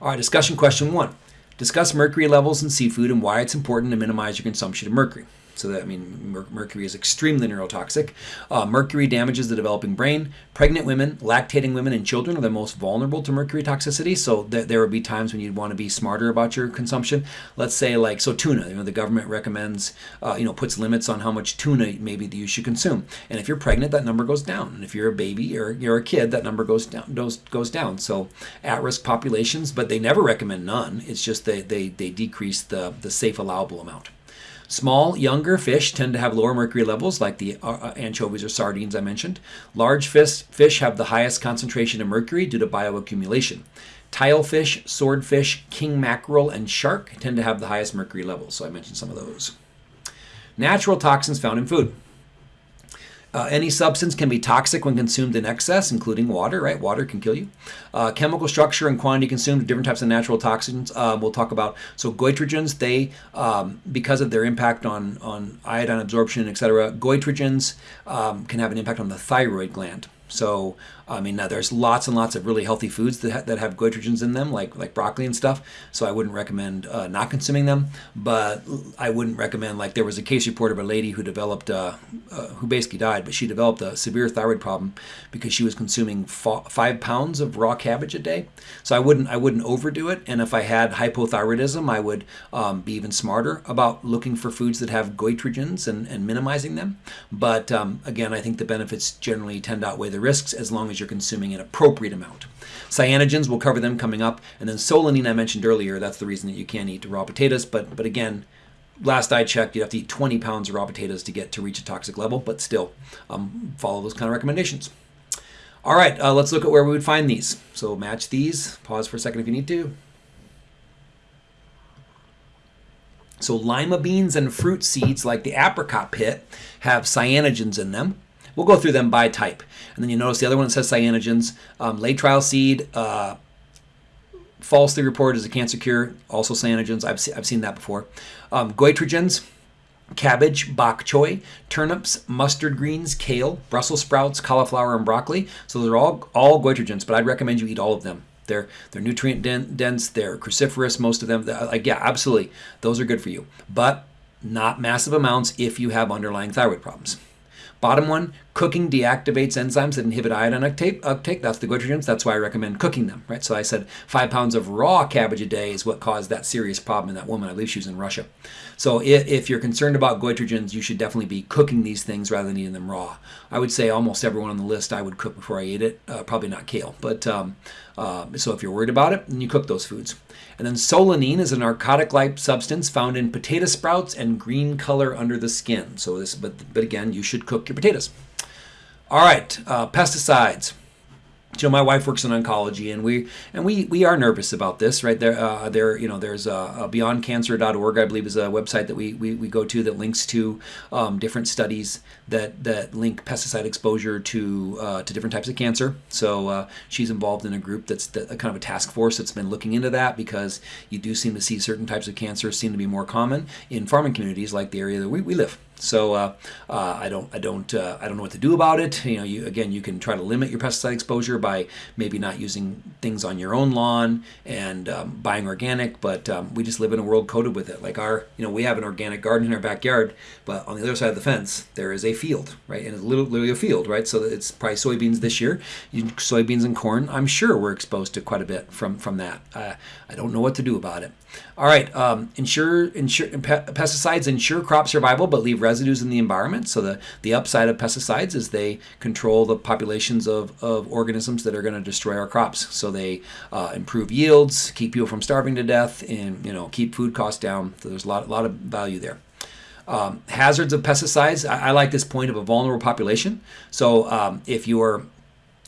All right, discussion question one: Discuss mercury levels in seafood and why it's important to minimize your consumption of mercury. So that I mean, mer- mercury is extremely neurotoxic. Uh, mercury damages the developing brain. Pregnant women, lactating women, and children are the most vulnerable to mercury toxicity. So th- there would be times when you'd want to be smarter about your consumption. Let's say like so tuna. You know, the government recommends, uh, you know, puts limits on how much tuna maybe you should consume. And if you're pregnant, that number goes down. And if you're a baby or you're a kid, that number goes down. Goes goes down. So at-risk populations, but they never recommend none. It's just they they they decrease the the safe allowable amount. Small, younger fish tend to have lower mercury levels, like the uh, uh, anchovies or sardines I mentioned. Large fish, fish have the highest concentration of mercury due to bioaccumulation. Tilefish, swordfish, king mackerel, and shark tend to have the highest mercury levels, so I mentioned some of those. Natural toxins found in food. Uh, any substance can be toxic when consumed in excess, including water, right? Water can kill you. Uh, chemical structure and quantity consumed, different types of natural toxins uh, we'll talk about. So goitrogens, they, um, because of their impact on, on iodine absorption, et cetera, goitrogens um, can have an impact on the thyroid gland. So I mean, now there's lots and lots of really healthy foods that, ha- that have goitrogens in them, like like broccoli and stuff. So I wouldn't recommend uh, not consuming them. But I wouldn't recommend like there was a case report of a lady who developed uh, uh, who basically died, but she developed a severe thyroid problem because she was consuming five pounds of raw cabbage a day. So I wouldn't I wouldn't overdo it. And if I had hypothyroidism, I would um, be even smarter about looking for foods that have goitrogens and, and minimizing them. But um, again, I think the benefits generally tend to outweigh the risks as long as you're consuming an appropriate amount. Cyanogens, we'll cover them coming up. And then solanine, I mentioned earlier, that's the reason that you can't eat raw potatoes. But, but again, last I checked, you'd have to eat 20 pounds of raw potatoes to get to reach a toxic level, but still um, follow those kind of recommendations. All right, uh, let's look at where we would find these. So match these. Pause for a second if you need to. So lima beans and fruit seeds like the apricot pit have cyanogens in them. We'll go through them by type. And then you notice the other one says cyanogens. Um, trial seed, uh, falsely reported as a cancer cure, also cyanogens. I've, se- I've seen that before. Um, goitrogens, cabbage, bok choy, turnips, mustard greens, kale, Brussels sprouts, cauliflower, and broccoli. So those are all, all goitrogens, but I'd recommend you eat all of them. They're, they're nutrient dense, they're cruciferous, most of them. Like, yeah, absolutely. Those are good for you. But not massive amounts if you have underlying thyroid problems. Bottom one, Cooking deactivates enzymes that inhibit iodine uptake. That's the goitrogens. That's why I recommend cooking them, right? So I said five pounds of raw cabbage a day is what caused that serious problem in that woman. I believe she was in Russia. So if, if you're concerned about goitrogens, you should definitely be cooking these things rather than eating them raw. I would say almost everyone on the list I would cook before I ate it. Uh, probably not kale, but um, uh, so if you're worried about it, then you cook those foods. And then solanine is a narcotic-like substance found in potato sprouts and green color under the skin. So this, but but again, you should cook your potatoes. All right, uh, pesticides. Know, my wife works in oncology, and we and we we are nervous about this, right? There, uh, there, you know, there's uh, BeyondCancer.org, I believe, is a website that we, we, we go to that links to um, different studies that that link pesticide exposure to uh, to different types of cancer. So uh, she's involved in a group that's the, kind of a task force that's been looking into that because you do seem to see certain types of cancer seem to be more common in farming communities like the area that we, we live. So uh, uh, I don't I don't uh, I don't know what to do about it. You know, you again you can try to limit your pesticide exposure by maybe not using things on your own lawn and um, buying organic. But um, we just live in a world coated with it. Like our you know we have an organic garden in our backyard, but on the other side of the fence there is a field, right? And it's literally a field, right? So it's probably soybeans this year. Soybeans and corn. I'm sure we're exposed to quite a bit from from that. Uh, I don't know what to do about it. All right, um, ensure, ensure pesticides ensure crop survival but leave residues in the environment. So the, the upside of pesticides is they control the populations of, of organisms that are going to destroy our crops. So they uh, improve yields, keep people from starving to death, and you know keep food costs down. So there's a lot, lot of value there. Um, hazards of pesticides. I, I, like this point of a vulnerable population. So um, if you're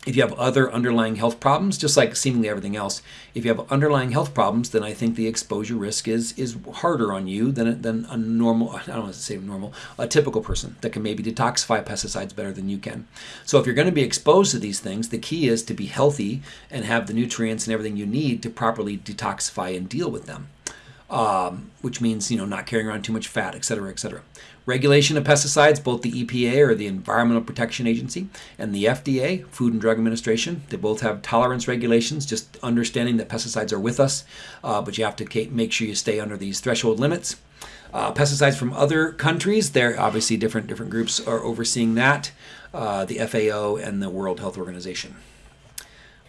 if you have other underlying health problems, just like seemingly everything else, if you have underlying health problems, then I think the exposure risk is is harder on you than, than a normal, I don't want to say normal, a typical person that can maybe detoxify pesticides better than you can. So if you're going to be exposed to these things, the key is to be healthy and have the nutrients and everything you need to properly detoxify and deal with them um, which means you know not carrying around too much fat, et cetera, et cetera. Regulation of pesticides, both the EPA or the Environmental Protection Agency and the FDA, Food and Drug Administration, they both have tolerance regulations. Just understanding that pesticides are with us, uh, but you have to make sure you stay under these threshold limits. Uh, pesticides from other countries, there obviously different different groups are overseeing that. Uh, the FAO and the World Health Organization.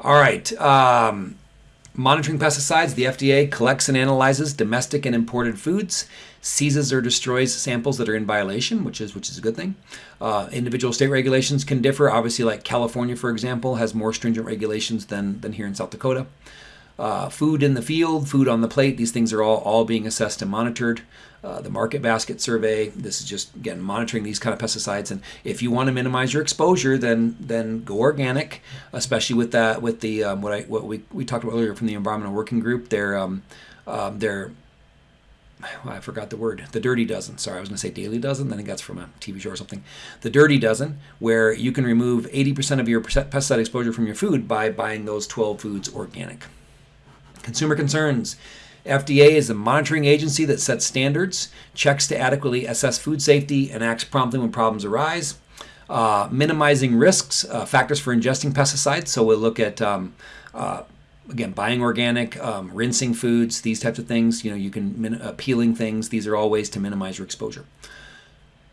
All right. Um, Monitoring pesticides, the FDA collects and analyzes domestic and imported foods, seizes or destroys samples that are in violation, which is which is a good thing. Uh, individual state regulations can differ. Obviously, like California, for example, has more stringent regulations than than here in South Dakota. Uh, food in the field, food on the plate, these things are all, all being assessed and monitored. Uh, the market basket survey, this is just, again, monitoring these kind of pesticides. And if you want to minimize your exposure, then then go organic, especially with that, with the, um, what I what we, we talked about earlier from the Environmental Working Group, their, um, um, their I forgot the word. The Dirty Dozen. Sorry, I was going to say Daily Dozen. I think that's from a TV show or something. The Dirty Dozen, where you can remove 80% of your pesticide exposure from your food by buying those 12 foods organic. Consumer concerns. FDA is a monitoring agency that sets standards, checks to adequately assess food safety, and acts promptly when problems arise. Uh, minimizing risks, uh, factors for ingesting pesticides. So we'll look at, um, uh, again, buying organic, um, rinsing foods, these types of things. You know, you can min- uh, peeling things. These are all ways to minimize your exposure.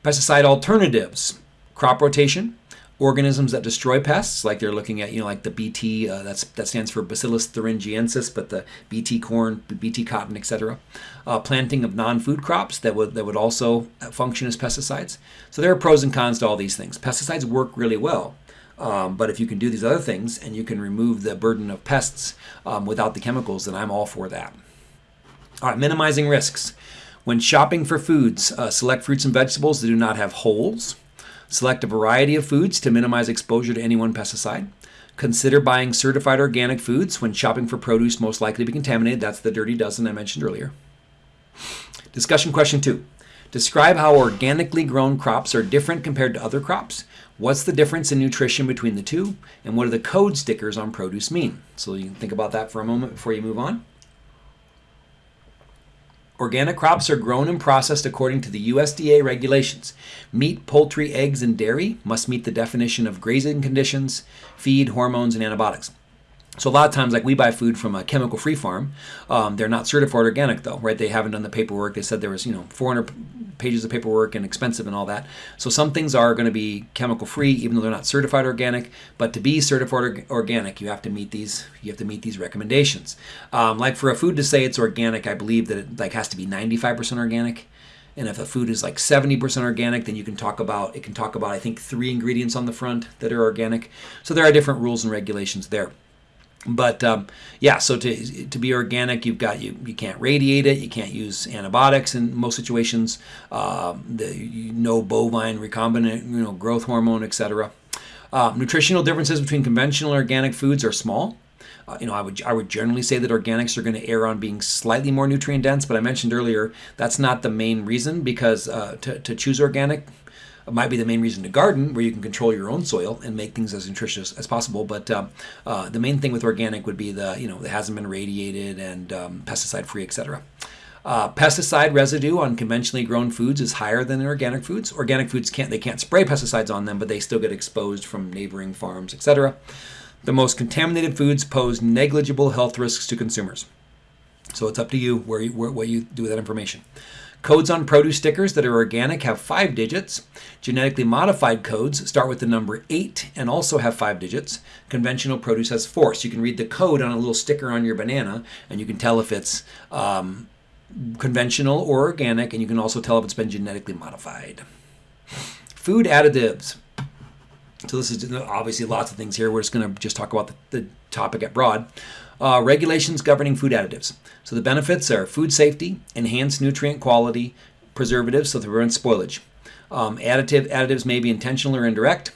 Pesticide alternatives, crop rotation, organisms that destroy pests, like they're looking at, you know, like the BT, uh, that's that stands for Bacillus thuringiensis, but the BT corn, BT cotton, etc. Uh, planting of non-food crops that would that would also function as pesticides. So there are pros and cons to all these things. Pesticides work really well. Um, but if you can do these other things and you can remove the burden of pests um, without the chemicals, then I'm all for that. All right, minimizing risks. When shopping for foods, uh, select fruits and vegetables that do not have holes, Select a variety of foods to minimize exposure to any one pesticide. Consider buying certified organic foods when shopping for produce most likely to be contaminated. That's the dirty dozen I mentioned earlier. Discussion question two. Describe how organically grown crops are different compared to other crops. What's the difference in nutrition between the two? And what do the code stickers on produce mean? So you can think about that for a moment before you move on. Organic crops are grown and processed according to the USDA regulations. Meat, poultry, eggs, and dairy must meet the definition of grazing conditions, feed, hormones, and antibiotics. So a lot of times, like we buy food from a chemical-free farm, um, they're not certified organic though, right? They haven't done the paperwork. They said there was, you know, 400 pages of paperwork and expensive and all that. So some things are going to be chemical-free, even though they're not certified organic. But to be certified organic, you have to meet these. You have to meet these recommendations. Um, like for a food to say it's organic, I believe that it like has to be 95% organic. And if a food is like 70% organic, then you can talk about it can talk about I think three ingredients on the front that are organic. So there are different rules and regulations there. But um, yeah, so to, to be organic, you've got you you can't radiate it, you can't use antibiotics in most situations. Um, the, you no bovine recombinant you know growth hormone, etc. Uh, nutritional differences between conventional and organic foods are small. Uh, you know, I would I would generally say that organics are going to err on being slightly more nutrient dense, but I mentioned earlier that's not the main reason because uh, to, to choose organic might be the main reason to garden, where you can control your own soil and make things as nutritious as possible. But um, uh, the main thing with organic would be the you know it hasn't been radiated and um, pesticide free, etc. Uh, pesticide residue on conventionally grown foods is higher than in organic foods. Organic foods can't they can't spray pesticides on them, but they still get exposed from neighboring farms, etc. The most contaminated foods pose negligible health risks to consumers. So it's up to you where you, where, what you do with that information. Codes on produce stickers that are organic have five digits. Genetically modified codes start with the number eight and also have five digits. Conventional produce has four. So you can read the code on a little sticker on your banana and you can tell if it's um, conventional or organic, and you can also tell if it's been genetically modified. Food additives. So this is obviously lots of things here. We're just going to just talk about the, the topic at broad. Uh, regulations governing food additives. So the benefits are food safety, enhanced nutrient quality, preservatives, so to prevent spoilage. Um, additive additives may be intentional or indirect.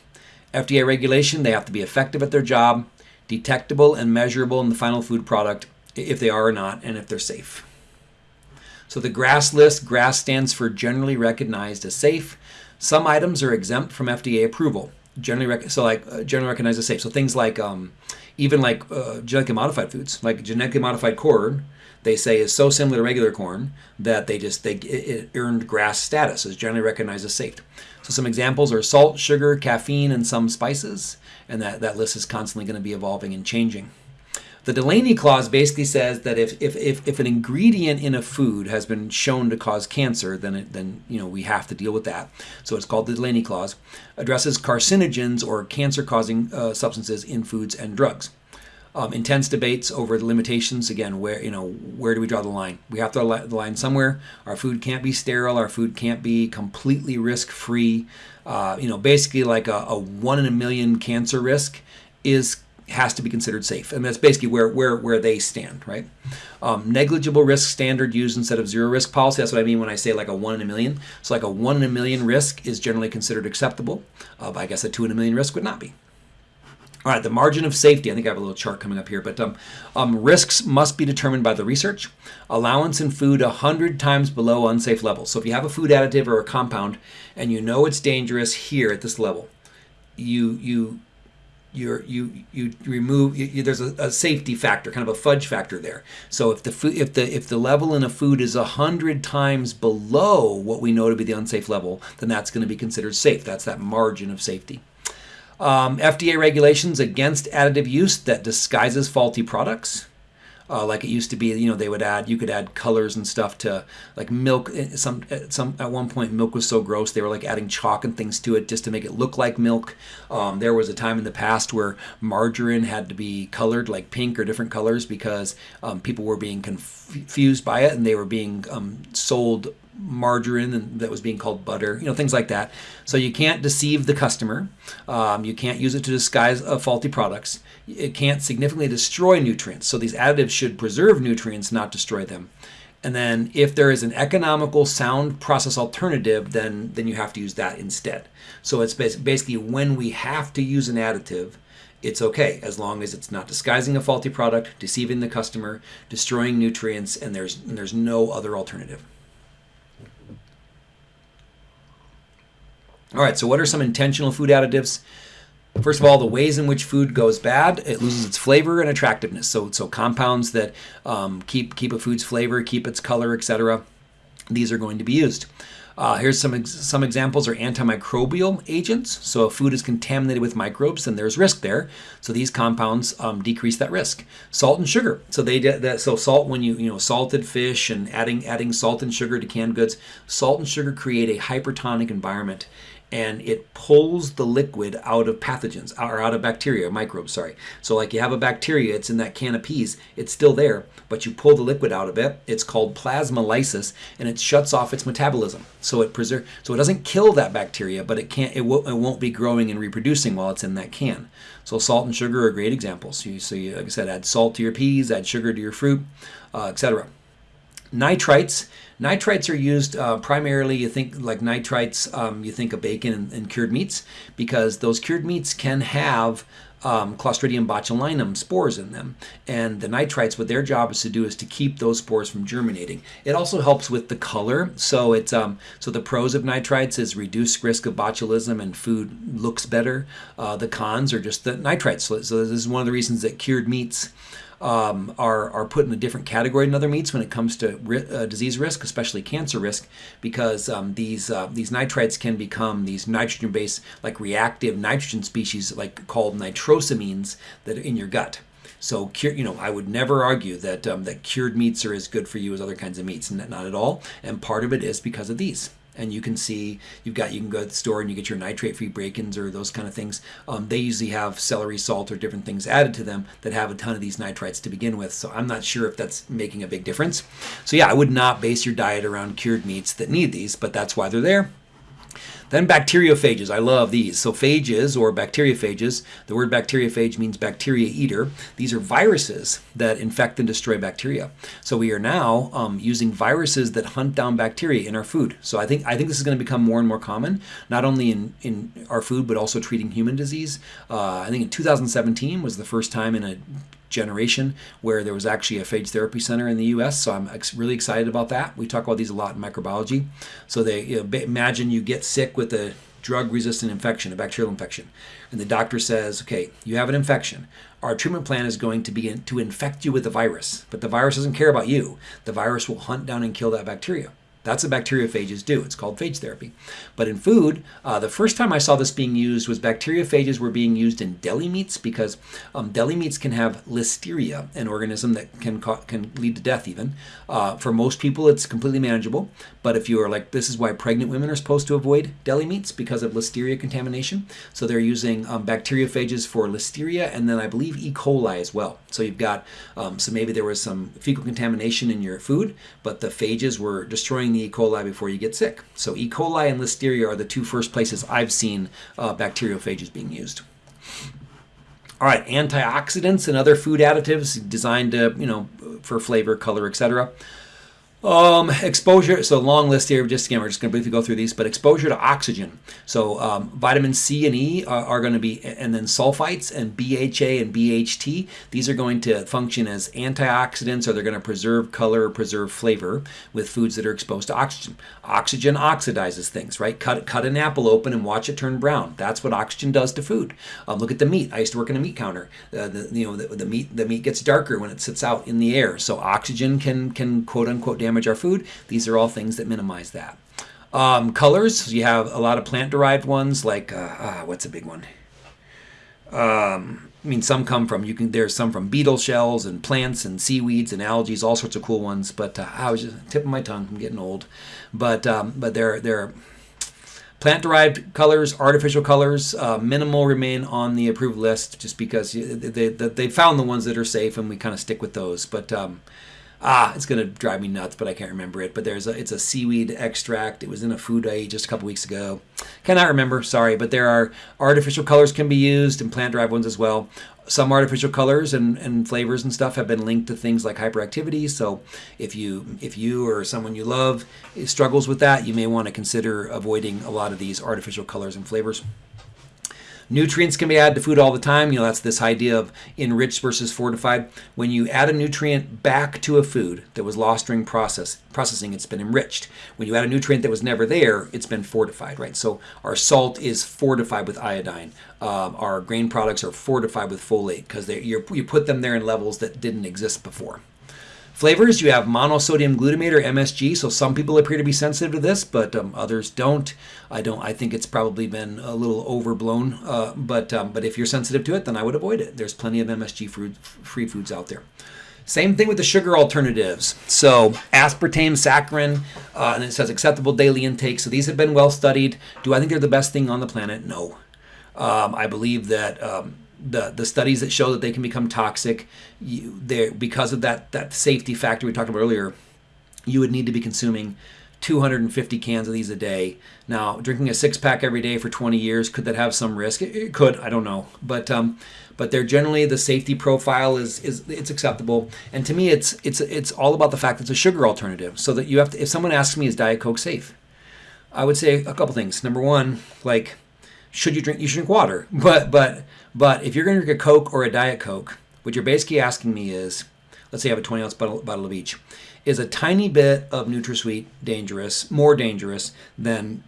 FDA regulation, they have to be effective at their job, detectable and measurable in the final food product, if they are or not, and if they're safe. So the GRAS list, GRAS stands for generally recognized as safe. Some items are exempt from FDA approval. Generally, so like uh, generally recognized as safe. So things like um, even like uh, genetically modified foods, like genetically modified corn, they say is so similar to regular corn that they just they it earned GRAS status is generally recognized as safe. So some examples are salt, sugar, caffeine, and some spices, and that, that list is constantly going to be evolving and changing. The Delaney clause basically says that if, if, if, if, an ingredient in a food has been shown to cause cancer, then it, then you know we have to deal with that. So it's called the Delaney clause. Addresses carcinogens or cancer-causing uh, substances in foods and drugs. Um, intense debates over the limitations. Again, where you know where do we draw the line? We have to draw the line somewhere. Our food can't be sterile. Our food can't be completely risk-free. Uh, you know, basically like a, a one in a million cancer risk is has to be considered safe. And that's basically where, where, where they stand, right? Um, negligible risk standard used instead of zero risk policy. That's what I mean when I say like a one in a million. So like a one in a million risk is generally considered acceptable. Uh, I guess a two in a million risk would not be. All right, the margin of safety. I think I have a little chart coming up here, but um, um, risks must be determined by the research. Allowance in food 100 times below unsafe levels. So if you have a food additive or a compound and you know it's dangerous here at this level, you you you you you remove you, there's a, a, safety factor kind of a fudge factor there. So if the food if the if the level in a food is hundred times below what we know to be the unsafe level then that's going to be considered safe. That's that margin of safety. Um, fda regulations against additive use that disguises faulty products uh, like it used to be. You know, they would add you could add colors and stuff to like milk. Eh, some at some at one point, milk was so gross they were like adding chalk and things to it just to make it look like milk. Um, there was a time in the past where margarine had to be colored like pink or different colors because um, people were being confused by it and they were being um, sold margarine that was being called butter, you know, things like that. So you can't deceive the customer. Um, you can't use it to disguise uh, faulty products. It can't significantly destroy nutrients. So these additives should preserve nutrients, not destroy them. And then if there is an economical sound process alternative, then, then you have to use that instead. So it's basically when we have to use an additive, it's okay as long as it's not disguising a faulty product, deceiving the customer, destroying nutrients, and there's, and there's no other alternative. All right, so what are some intentional food additives? First of all, the ways in which food goes bad, it loses its flavor and attractiveness. So, so compounds that um, keep keep a food's flavor, keep its color, etc. these are going to be used. Uh, here's some ex some examples are antimicrobial agents. So if food is contaminated with microbes, then there's risk there. So these compounds um, decrease that risk. Salt and sugar. So they that. So salt when you you know salted fish and adding adding salt and sugar to canned goods, salt and sugar create a hypertonic environment and it pulls the liquid out of pathogens or out of bacteria, microbes, sorry. So like you have a bacteria, it's in that can of peas, it's still there, but you pull the liquid out of it. It's called plasmolysis and it shuts off its metabolism. So it preserve so it doesn't kill that bacteria, but it can't it, it won't be growing and reproducing while it's in that can. So salt and sugar are great examples. You, so you, like I said, add salt to your peas, add sugar to your fruit, uh, etc. Nitrites Nitrites are used uh, primarily, you think like nitrites, um, you think of bacon and, and, cured meats because those cured meats can have um, Clostridium botulinum spores in them. And the nitrites, what their job is to do is to keep those spores from germinating. It also helps with the color. So it's um, so the pros of nitrites is reduced risk of botulism and food looks better. Uh, the cons are just the nitrites. So, so this is one of the reasons that cured meats um, are, are put in a different category than other meats when it comes to ri- uh, disease risk, especially cancer risk, because um, these uh, these nitrites can become these nitrogen-based, like reactive nitrogen species, like called nitrosamines, that are in your gut. So, you know, I would never argue that um, that cured meats are as good for you as other kinds of meats, not at all. And part of it is because of these and you can see you've got you can go to the store and you get your nitrate free break-ins or those kind of things. Um, they usually have celery salt or different things added to them that have a ton of these nitrites to begin with. So i'm not sure if that's making a big difference. So yeah i would not base your diet around cured meats that need these but that's why they're there then bacteriophages, I love these. So phages or bacteriophages, the word bacteriophage means bacteria eater. These are viruses that infect and destroy bacteria. So we are now um, using viruses that hunt down bacteria in our food. So I think I think this is going to become more and more common, not only in, in our food but also treating human disease. Uh, I think in 2017 was the first time in a generation where there was actually a phage therapy center in the U.S. So I'm ex- really excited about that. We talk about these a lot in microbiology. So they you know, imagine you get sick with a drug-resistant infection, a bacterial infection, and the doctor says, "Okay, you have an infection. Our treatment plan is going to be to infect you with the virus, but the virus doesn't care about you. The virus will hunt down and kill that bacteria." That's what bacteriophages do. It's called phage therapy. But in food, uh, the first time I saw this being used was bacteriophages were being used in deli meats because um, deli meats can have listeria, an organism that can can lead to death even. Uh, for most people, it's completely manageable. But if you are like, this is why pregnant women are supposed to avoid deli meats because of listeria contamination. So they're using um, bacteriophages for listeria and then I believe E. coli as well. So you've got, um, so maybe there was some fecal contamination in your food, but the phages were destroying the E. coli before you get sick. So E. coli and Listeria are the two first places I've seen uh, bacteriophages being used. All right, antioxidants and other food additives designed to, you know, for flavor, color, etc. Um, exposure, so long list here, just again, we're just going to briefly go through these, but exposure to oxygen. So um, vitamin C and E are, are, going to be, and then sulfites and BHA and BHT, these are going to function as antioxidants or they're going to preserve color or preserve flavor with foods that are exposed to oxygen. Oxygen oxidizes things, right? Cut, cut an apple open and watch it turn brown. That's what oxygen does to food. Um, look at the meat. I used to work in a meat counter. Uh, the, you know, the, the, meat, the meat gets darker when it sits out in the air. So oxygen can, can quote unquote damage our food. These are all things that minimize that. Um, colors, you have a lot of plant-derived ones, like uh, uh, what's a big one? Um, I mean, some come from you can. There's some from beetle shells and plants and seaweeds and algae, all sorts of cool ones. But uh, I was just tipping my tongue. I'm getting old, but um, but they're they're plant-derived colors, artificial colors. Uh, minimal remain on the approved list just because they, they, they found the ones that are safe, and we kind of stick with those. But um, ah, it's gonna drive me nuts, but I can't remember it. But there's a it's a seaweed extract. It was in a food I ate just a couple weeks ago. Cannot remember, sorry, but there are artificial colors can be used and plant derived ones as well. Some artificial colors and, and flavors and stuff have been linked to things like hyperactivity. So if you if you or someone you love struggles with that, you may want to consider avoiding a lot of these artificial colors and flavors. Nutrients can be added to food all the time. You know, that's this idea of enriched versus fortified. When you add a nutrient back to a food that was lost during process processing, it's been enriched. When you add a nutrient that was never there, it's been fortified, right? So our salt is fortified with iodine. Um, our grain products are fortified with folate because you put them there in levels that didn't exist before. Flavors, you have monosodium glutamate or MSG. So some people appear to be sensitive to this, but um, others don't. I don't. I think it's probably been a little overblown. Uh, but um, but if you're sensitive to it, then I would avoid it. There's plenty of MSG free foods out there. Same thing with the sugar alternatives. So aspartame, saccharin, uh, and it says acceptable daily intake. So these have been well studied. Do I think they're the best thing on the planet? No. Um, I believe that um, the the studies that show that they can become toxic, you, because of that that safety factor we talked about earlier, you would need to be consuming 250 cans of these a day. Now, drinking a six pack every day for 20 years could that have some risk? It, it could. I don't know, but um, but they're generally the safety profile is is it's acceptable. And to me, it's it's it's all about the fact that it's a sugar alternative. So that you have to. If someone asks me, is Diet Coke safe? I would say a couple things. Number one, like should you drink? You should drink water. But but but if you're going to drink a Coke or a Diet Coke, what you're basically asking me is, let's say I have a 20 ounce bottle, bottle of each, is a tiny bit of NutraSweet dangerous, more dangerous than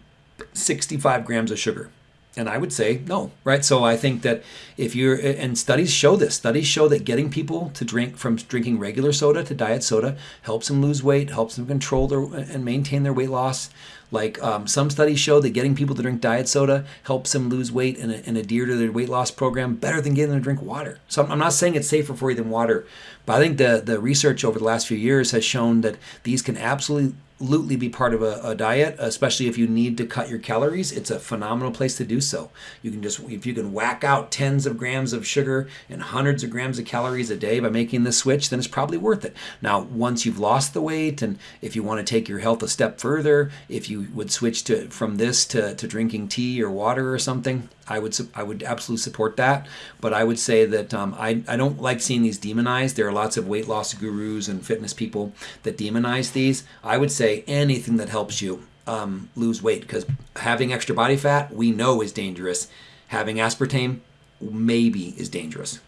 65 grams of sugar? And I would say no, right? So I think that if you're, and studies show this, studies show that getting people to drink from drinking regular soda to diet soda helps them lose weight, helps them control their and maintain their weight loss. Like um, some studies show that getting people to drink diet soda helps them lose weight and, and adhere to their weight loss program better than getting them to drink water. So I'm not saying it's safer for you than water, but I think the, the research over the last few years has shown that these can absolutely absolutely be part of a, a, diet, especially if you need to cut your calories. It's a phenomenal place to do so. You can just, if you can whack out tens of grams of sugar and hundreds of grams of calories a day by making this switch, then it's probably worth it. Now, once you've lost the weight and if you want to take your health a step further, if you would switch to from this to, to drinking tea or water or something, I would I would absolutely support that. But I would say that um, I, I don't like seeing these demonized. There are lots of weight loss gurus and fitness people that demonize these. I would say anything that helps you um, lose weight because having extra body fat we know is dangerous. Having aspartame maybe is dangerous.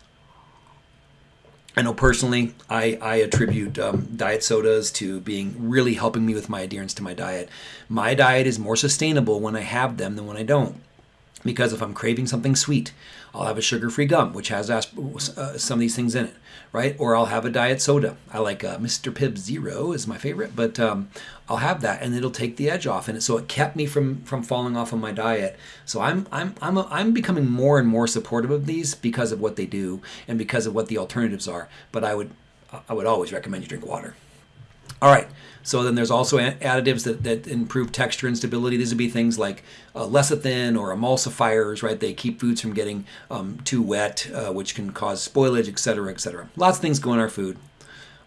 I know personally, I, I attribute um, diet sodas to being really helping me with my adherence to my diet. My diet is more sustainable when I have them than when I don't because if I'm craving something sweet, I'll have a sugar-free gum, which has uh, some of these things in it, right? Or I'll have a diet soda. I like uh, Mr. Pibb Zero is my favorite, but um, I'll have that, and it'll take the edge off. And so it kept me from from falling off of my diet. So I'm I'm I'm a, I'm becoming more and more supportive of these because of what they do and because of what the alternatives are. But I would I would always recommend you drink water. All right. So then there's also additives that, that improve texture and stability. These would be things like uh, lecithin or emulsifiers, right? They keep foods from getting um, too wet, uh, which can cause spoilage, etc., etc. Lots of things go in our food.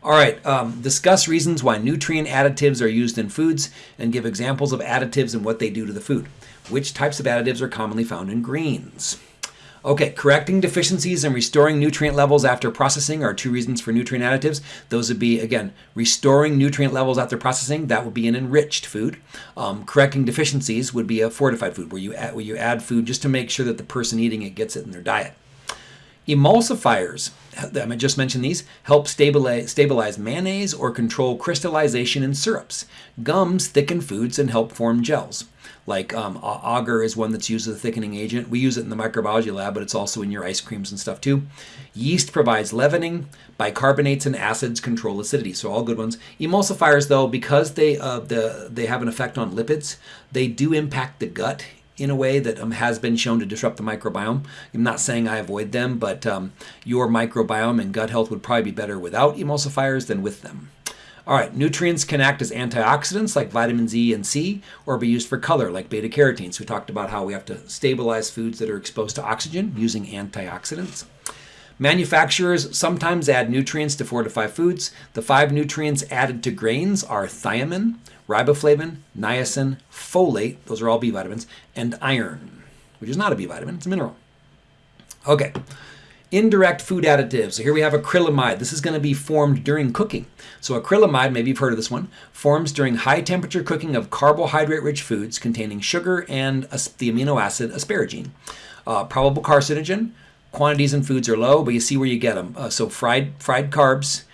All right, um, discuss reasons why nutrient additives are used in foods and give examples of additives and what they do to the food. Which types of additives are commonly found in greens? Okay, correcting deficiencies and restoring nutrient levels after processing are two reasons for nutrient additives. Those would be, again, restoring nutrient levels after processing. That would be an enriched food. Um, correcting deficiencies would be a fortified food, where you, add, where you add food just to make sure that the person eating it gets it in their diet. Emulsifiers, I just mentioned these, help stabilize, stabilize mayonnaise or control crystallization in syrups. Gums thicken foods and help form gels. Like um, agar is one that's used as a thickening agent. We use it in the microbiology lab, but it's also in your ice creams and stuff too. Yeast provides leavening. Bicarbonates and acids control acidity, so all good ones. Emulsifiers, though, because they uh, the, they have an effect on lipids, they do impact the gut in a way that um, has been shown to disrupt the microbiome. I'm not saying I avoid them, but um, your microbiome and gut health would probably be better without emulsifiers than with them. All right, nutrients can act as antioxidants like vitamins E and C, or be used for color like beta carotenes. We talked about how we have to stabilize foods that are exposed to oxygen using antioxidants. Manufacturers sometimes add nutrients to fortify foods. The five nutrients added to grains are thiamine, riboflavin, niacin, folate, those are all B vitamins, and iron, which is not a B vitamin, it's a mineral. Okay, Indirect food additives. So here we have acrylamide. This is going to be formed during cooking. So acrylamide, maybe you've heard of this one, forms during high temperature cooking of carbohydrate-rich foods containing sugar and the amino acid asparagine. Uh, probable carcinogen. Quantities in foods are low, but you see where you get them. Uh, so fried fried carbs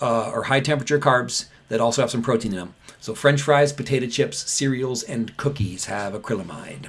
uh, or high temperature carbs that also have some protein in them. So french fries, potato chips, cereals, and cookies have acrylamide.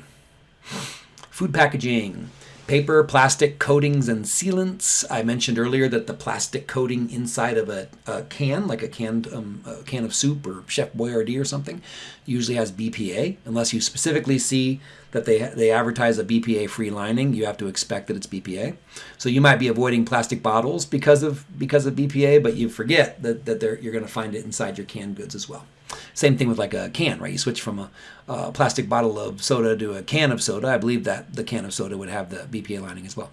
Food packaging. Paper, plastic coatings, and sealants. I mentioned earlier that the plastic coating inside of a, a can, like a canned um, a can of soup or Chef Boyardee or something, usually has BPA. Unless you specifically see that they they advertise a BPA-free lining, you have to expect that it's BPA. So you might be avoiding plastic bottles because of because of BPA, but you forget that that you're going to find it inside your canned goods as well. Same thing with like a can, right? You switch from a, a, plastic bottle of soda to a can of soda. I believe that the can of soda would have the BPA lining as well.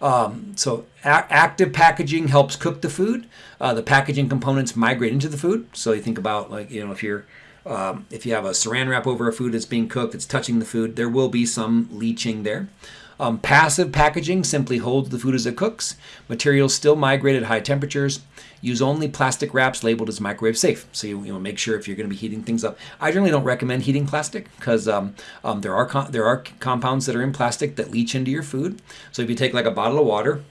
Um, so active packaging helps cook the food. Uh, the packaging components migrate into the food. So you think about like you know if you're um, if you have a saran wrap over a food that's being cooked, it's touching the food. There will be some leaching there. Um, passive packaging simply holds the food as it cooks. Materials still migrate at high temperatures. Use only plastic wraps labeled as microwave safe. So you, you know, make sure if you're going to be heating things up. I generally don't recommend heating plastic because um, um, there are there are compounds that are in plastic that leach into your food. So if you take like a bottle of water,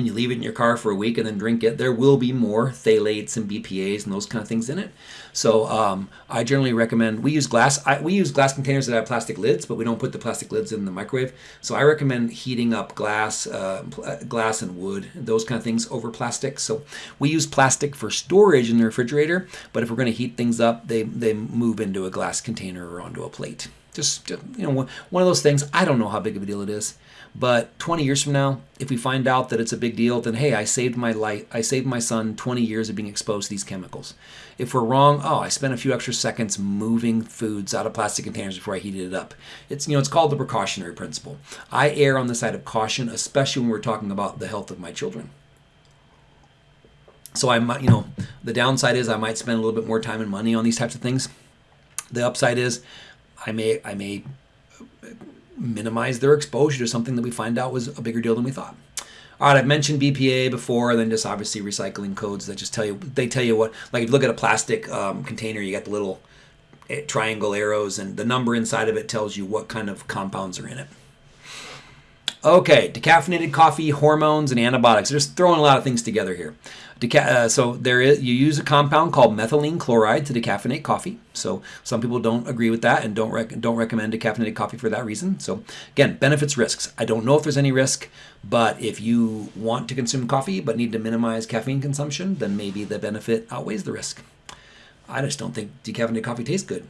and you leave it in your car for a week and then drink it, there will be more phthalates and BPA's and those kind of things in it. So um, I generally recommend we use glass. I, we use glass containers that have plastic lids, but we don't put the plastic lids in the microwave. So I recommend heating up glass, uh, uh glass and wood, those kind of things over plastic. So we use plastic for storage in the refrigerator, but if we're going to heat things up, they they move into a glass container or onto a plate. Just you know, one of those things. I don't know how big of a deal it is. But 20 years from now, if we find out that it's a big deal, then hey, I saved my life. I saved my son 20 years of being exposed to these chemicals. If we're wrong, oh, I spent a few extra seconds moving foods out of plastic containers before I heated it up. It's you know, it's called the precautionary principle. I err on the side of caution, especially when we're talking about the health of my children. So I might, you know, the downside is I might spend a little bit more time and money on these types of things. The upside is I may I may minimize their exposure to something that we find out was a bigger deal than we thought. All right, I've mentioned BPA before, then just obviously recycling codes that just tell you they tell you what. Like if you look at a plastic um, container, you got the little eh, triangle arrows, and the number inside of it tells you what kind of compounds are in it. Okay, decaffeinated coffee, hormones, and antibiotics. Just throwing a lot of things together here. Deca- uh, so there is you use a compound called methylene chloride to decaffeinate coffee. So some people don't agree with that and don't rec- don't recommend decaffeinated coffee for that reason. So again, benefits risks. I don't know if there's any risk, but if you want to consume coffee but need to minimize caffeine consumption, then maybe the benefit outweighs the risk. I just don't think decaffeinated coffee tastes good.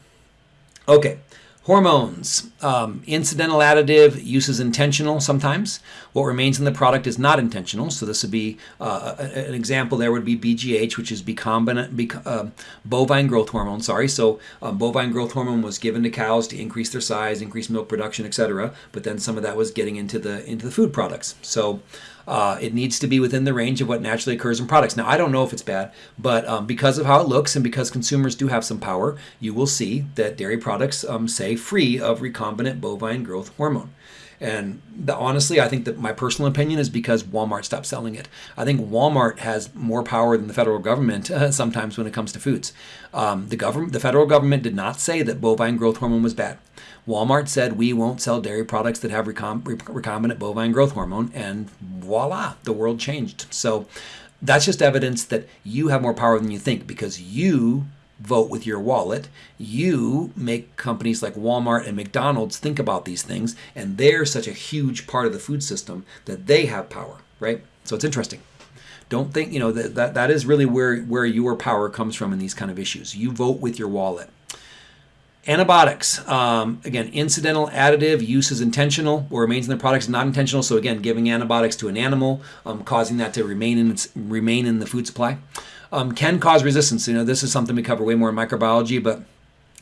Okay, Hormones, um, incidental additive use is intentional sometimes. What remains in the product is not intentional. So this would be uh, an example. There would be BGH, which is recombinant uh, bovine growth hormone. Sorry, so um, bovine growth hormone was given to cows to increase their size, increase milk production, etc. But then some of that was getting into the into the food products. So uh, it needs to be within the range of what naturally occurs in products. Now, I don't know if it's bad, but um, because of how it looks and because consumers do have some power, you will see that dairy products um, say free of recombinant bovine growth hormone. And the, honestly, I think that my personal opinion is because Walmart stopped selling it. I think Walmart has more power than the federal government uh, sometimes when it comes to foods. Um, the government, the federal government, did not say that bovine growth hormone was bad. Walmart said we won't sell dairy products that have recom- recombinant bovine growth hormone, and voila, the world changed. So that's just evidence that you have more power than you think because you vote with your wallet. You make companies like Walmart and McDonald's think about these things, and they're such a huge part of the food system that they have power, right? So it's interesting. Don't think, you know, that, that, that is really where, where your power comes from in these kind of issues. You vote with your wallet. Antibiotics, um, again, incidental additive use is intentional or remains in the product is not intentional. So again, giving antibiotics to an animal, um, causing that to remain in its, remain in the food supply, um, can cause resistance. You know, this is something we cover way more in microbiology, but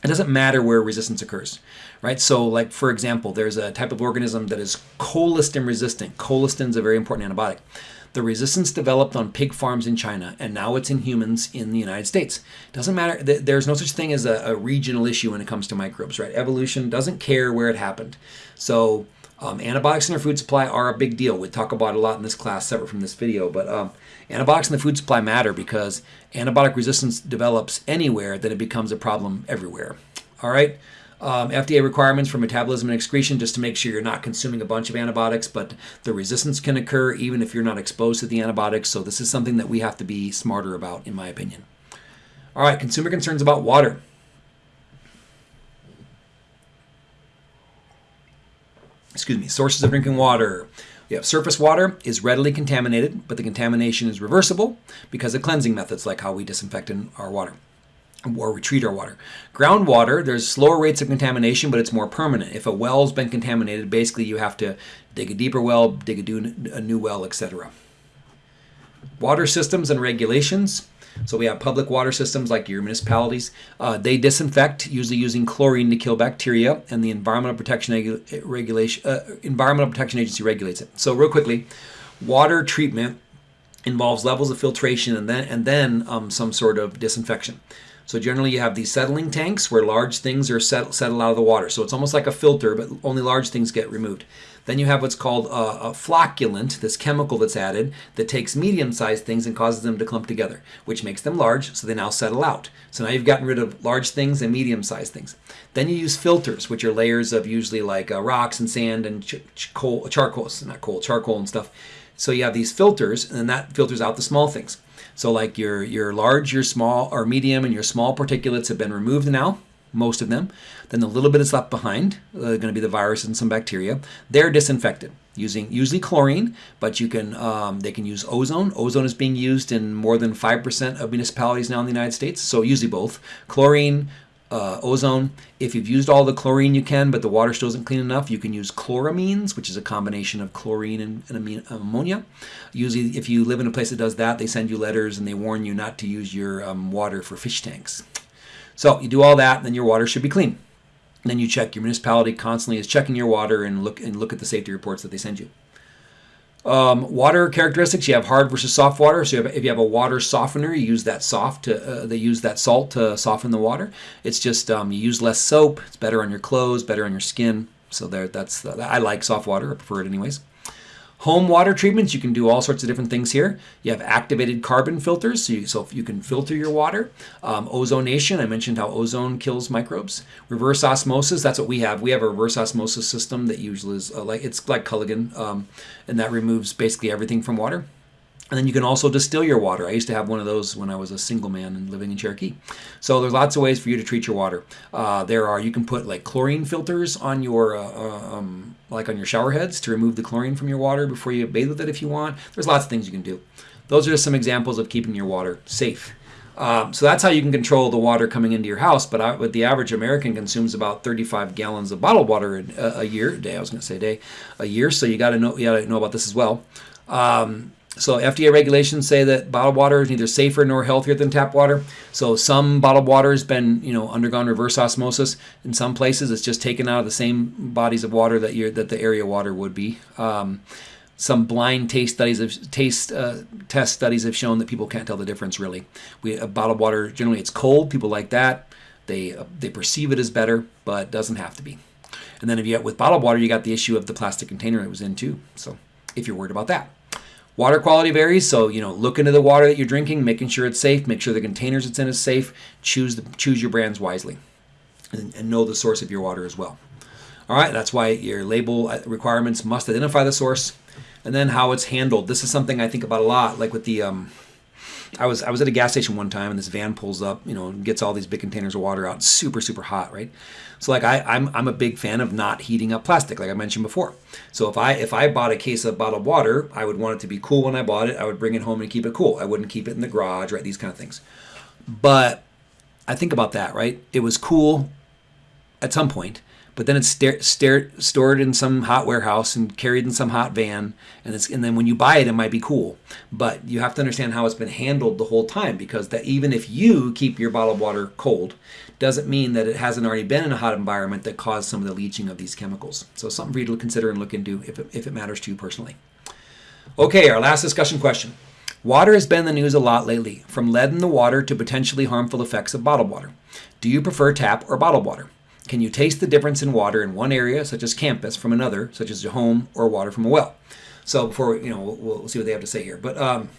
it doesn't matter where resistance occurs, right? So, like for example, there's a type of organism that is colistin resistant. Colistin is a very important antibiotic. The resistance developed on pig farms in China, and now it's in humans in the United States. Doesn't matter. There's no such thing as a, a regional issue when it comes to microbes, right? Evolution doesn't care where it happened. So um, antibiotics in our food supply are a big deal. We talk about a lot in this class, separate from this video. But um, antibiotics in the food supply matter because antibiotic resistance develops anywhere, then it becomes a problem everywhere. All right um, FDA requirements for metabolism and excretion just to make sure you're not consuming a bunch of antibiotics, but the resistance can occur even if you're not exposed to the antibiotics. So this is something that we have to be smarter about, in my opinion. All right, consumer concerns about water. excuse me, sources of drinking water. You have surface water is readily contaminated, but the contamination is reversible because of cleansing methods like how we disinfect in our water or we treat our water. Groundwater, there's slower rates of contamination, but it's more permanent. If a well's been contaminated, basically you have to dig a deeper well, dig a, a new well, etc. Water systems and regulations. So we have public water systems like your municipalities. Uh, they disinfect, usually using chlorine to kill bacteria, and the Environmental Protection Regulation uh, Environmental Protection Agency regulates it. So real quickly, water treatment involves levels of filtration and then and then um, some sort of disinfection. So generally you have these settling tanks where large things are set, settle out of the water. So it's almost like a filter, but only large things get removed. Then you have what's called a, a flocculant, this chemical that's added that takes medium-sized things and causes them to clump together, which makes them large, so they now settle out. So now you've gotten rid of large things and medium-sized things. Then you use filters, which are layers of usually like uh, rocks and sand and ch ch coal, charcoal, not coal, charcoal and stuff. So you have these filters, and that filters out the small things. So like your, your large, your small, or medium, and your small particulates have been removed now, most of them. Then the little bit is left behind, uh, going to be the viruses and some bacteria. They're disinfected using usually chlorine, but you can um, they can use ozone. Ozone is being used in more than 5% of municipalities now in the United States, so usually both. Chlorine, uh, ozone. If you've used all the chlorine you can, but the water still isn't clean enough, you can use chloramines, which is a combination of chlorine and, and ammonia. Usually, if you live in a place that does that, they send you letters and they warn you not to use your um, water for fish tanks. So you do all that, then your water should be clean. And then you check your municipality constantly is checking your water and look and look at the safety reports that they send you. Um, water characteristics, you have hard versus soft water. So you have, if you have a water softener, you use that soft to, uh, they use that salt to soften the water. It's just, um, you use less soap. It's better on your clothes, better on your skin. So there, that's, uh, I like soft water. I prefer it anyways. Home water treatments, you can do all sorts of different things here. You have activated carbon filters, so you, so you can filter your water. Um, ozonation, I mentioned how ozone kills microbes. Reverse osmosis, that's what we have. We have a reverse osmosis system that usually is uh, like, it's like Culligan, um, and that removes basically everything from water. And then you can also distill your water. I used to have one of those when I was a single man and living in Cherokee. So there's lots of ways for you to treat your water. Uh, there are, you can put like chlorine filters on your, uh, uh, um, like on your shower heads to remove the chlorine from your water before you bathe with it if you want. There's lots of things you can do. Those are just some examples of keeping your water safe. Um, so that's how you can control the water coming into your house. But, I, but the average American consumes about 35 gallons of bottled water a, a year, day. I was going to say day, a year. So you got to know, you got to know about this as well. Um, so FDA regulations say that bottled water is neither safer nor healthier than tap water. So some bottled water has been, you know, undergone reverse osmosis. In some places, it's just taken out of the same bodies of water that you that the area water would be. Um, some blind taste studies have taste uh, test studies have shown that people can't tell the difference really. We bottled water generally it's cold. People like that. They uh, they perceive it as better, but doesn't have to be. And then if you get with bottled water, you got the issue of the plastic container it was in too. So if you're worried about that. Water quality varies, so you know, look into the water that you're drinking, making sure it's safe, make sure the containers it's in is safe. Choose the, choose your brands wisely, and, and know the source of your water as well. All right, that's why your label uh, requirements must identify the source, and then how it's handled. This is something I think about a lot, like with the um, I was I was at a gas station one time and this van pulls up, you know, and gets all these big containers of water out, super super hot, right? So like I I'm I'm a big fan of not heating up plastic, like I mentioned before. So if I if I bought a case of bottled water, I would want it to be cool when I bought it. I would bring it home and keep it cool. I wouldn't keep it in the garage, right? These kind of things. But I think about that, right? It was cool at some point but then it's stored in some hot warehouse and carried in some hot van and it's and then when you buy it it might be cool but you have to understand how it's been handled the whole time because that even if you keep your bottled water cold doesn't mean that it hasn't already been in a hot environment that caused some of the leaching of these chemicals so something for you to consider and look into if it, if it matters to you personally okay our last discussion question Water has been in the news a lot lately, from lead in the water to potentially harmful effects of bottled water. Do you prefer tap or bottled water? Can you taste the difference in water in one area, such as campus, from another, such as your home or water from a well? So before, you know, we'll, we'll see what they have to say here. But um,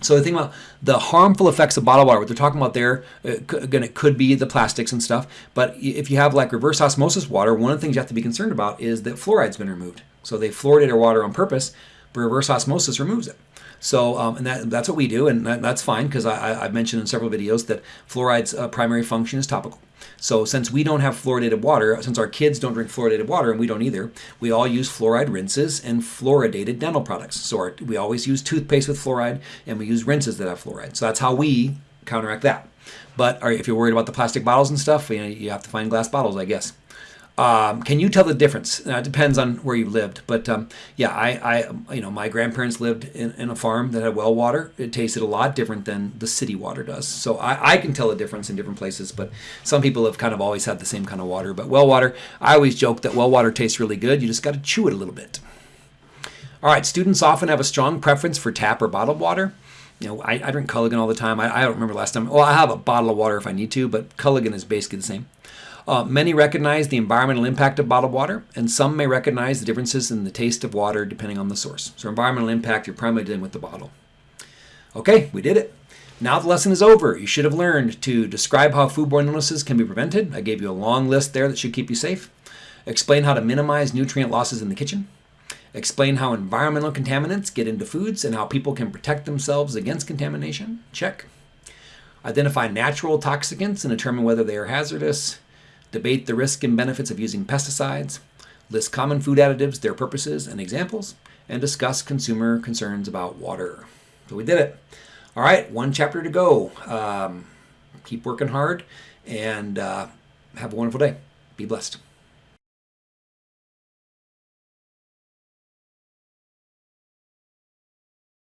so the thing about the harmful effects of bottled water, what they're talking about there, uh, again, it could be the plastics and stuff. But if you have like reverse osmosis water, one of the things you have to be concerned about is that fluoride's been removed. So they fluoridate our water on purpose, but reverse osmosis removes it. So, um, and that, that's what we do, and that, that's fine because I, have mentioned in several videos that fluoride's uh, primary function is topical. So since we don't have fluoridated water, since our kids don't drink fluoridated water and we don't either, we all use fluoride rinses and fluoridated dental products. So our, we always use toothpaste with fluoride and we use rinses that have fluoride. So that's how we counteract that. But if you're worried about the plastic bottles and stuff, you, know, you have to find glass bottles, I guess. Um, can you tell the difference? Now, it depends on where you lived, but um, yeah, I, I, you know, my grandparents lived in, in, a farm that had well water. It tasted a lot different than the city water does. So I, I can tell the difference in different places, but some people have kind of always had the same kind of water. But well water, I always joke that well water tastes really good. You just got to chew it a little bit. All right, students often have a strong preference for tap or bottled water. You know, I, I drink Culligan all the time. I, I don't remember last time. Well, I have a bottle of water if I need to, but Culligan is basically the same. Uh, many recognize the environmental impact of bottled water, and some may recognize the differences in the taste of water depending on the source. So, environmental impact, you're primarily dealing with the bottle. Okay, we did it. Now the lesson is over. You should have learned to describe how foodborne illnesses can be prevented. I gave you a long list there that should keep you safe. Explain how to minimize nutrient losses in the kitchen. Explain how environmental contaminants get into foods and how people can protect themselves against contamination. Check. Identify natural toxicants and determine whether they are hazardous debate the risk and benefits of using pesticides, list common food additives, their purposes and examples, and discuss consumer concerns about water. So we did it. All right, one chapter to go. Um, keep working hard and uh, have a wonderful day. Be blessed.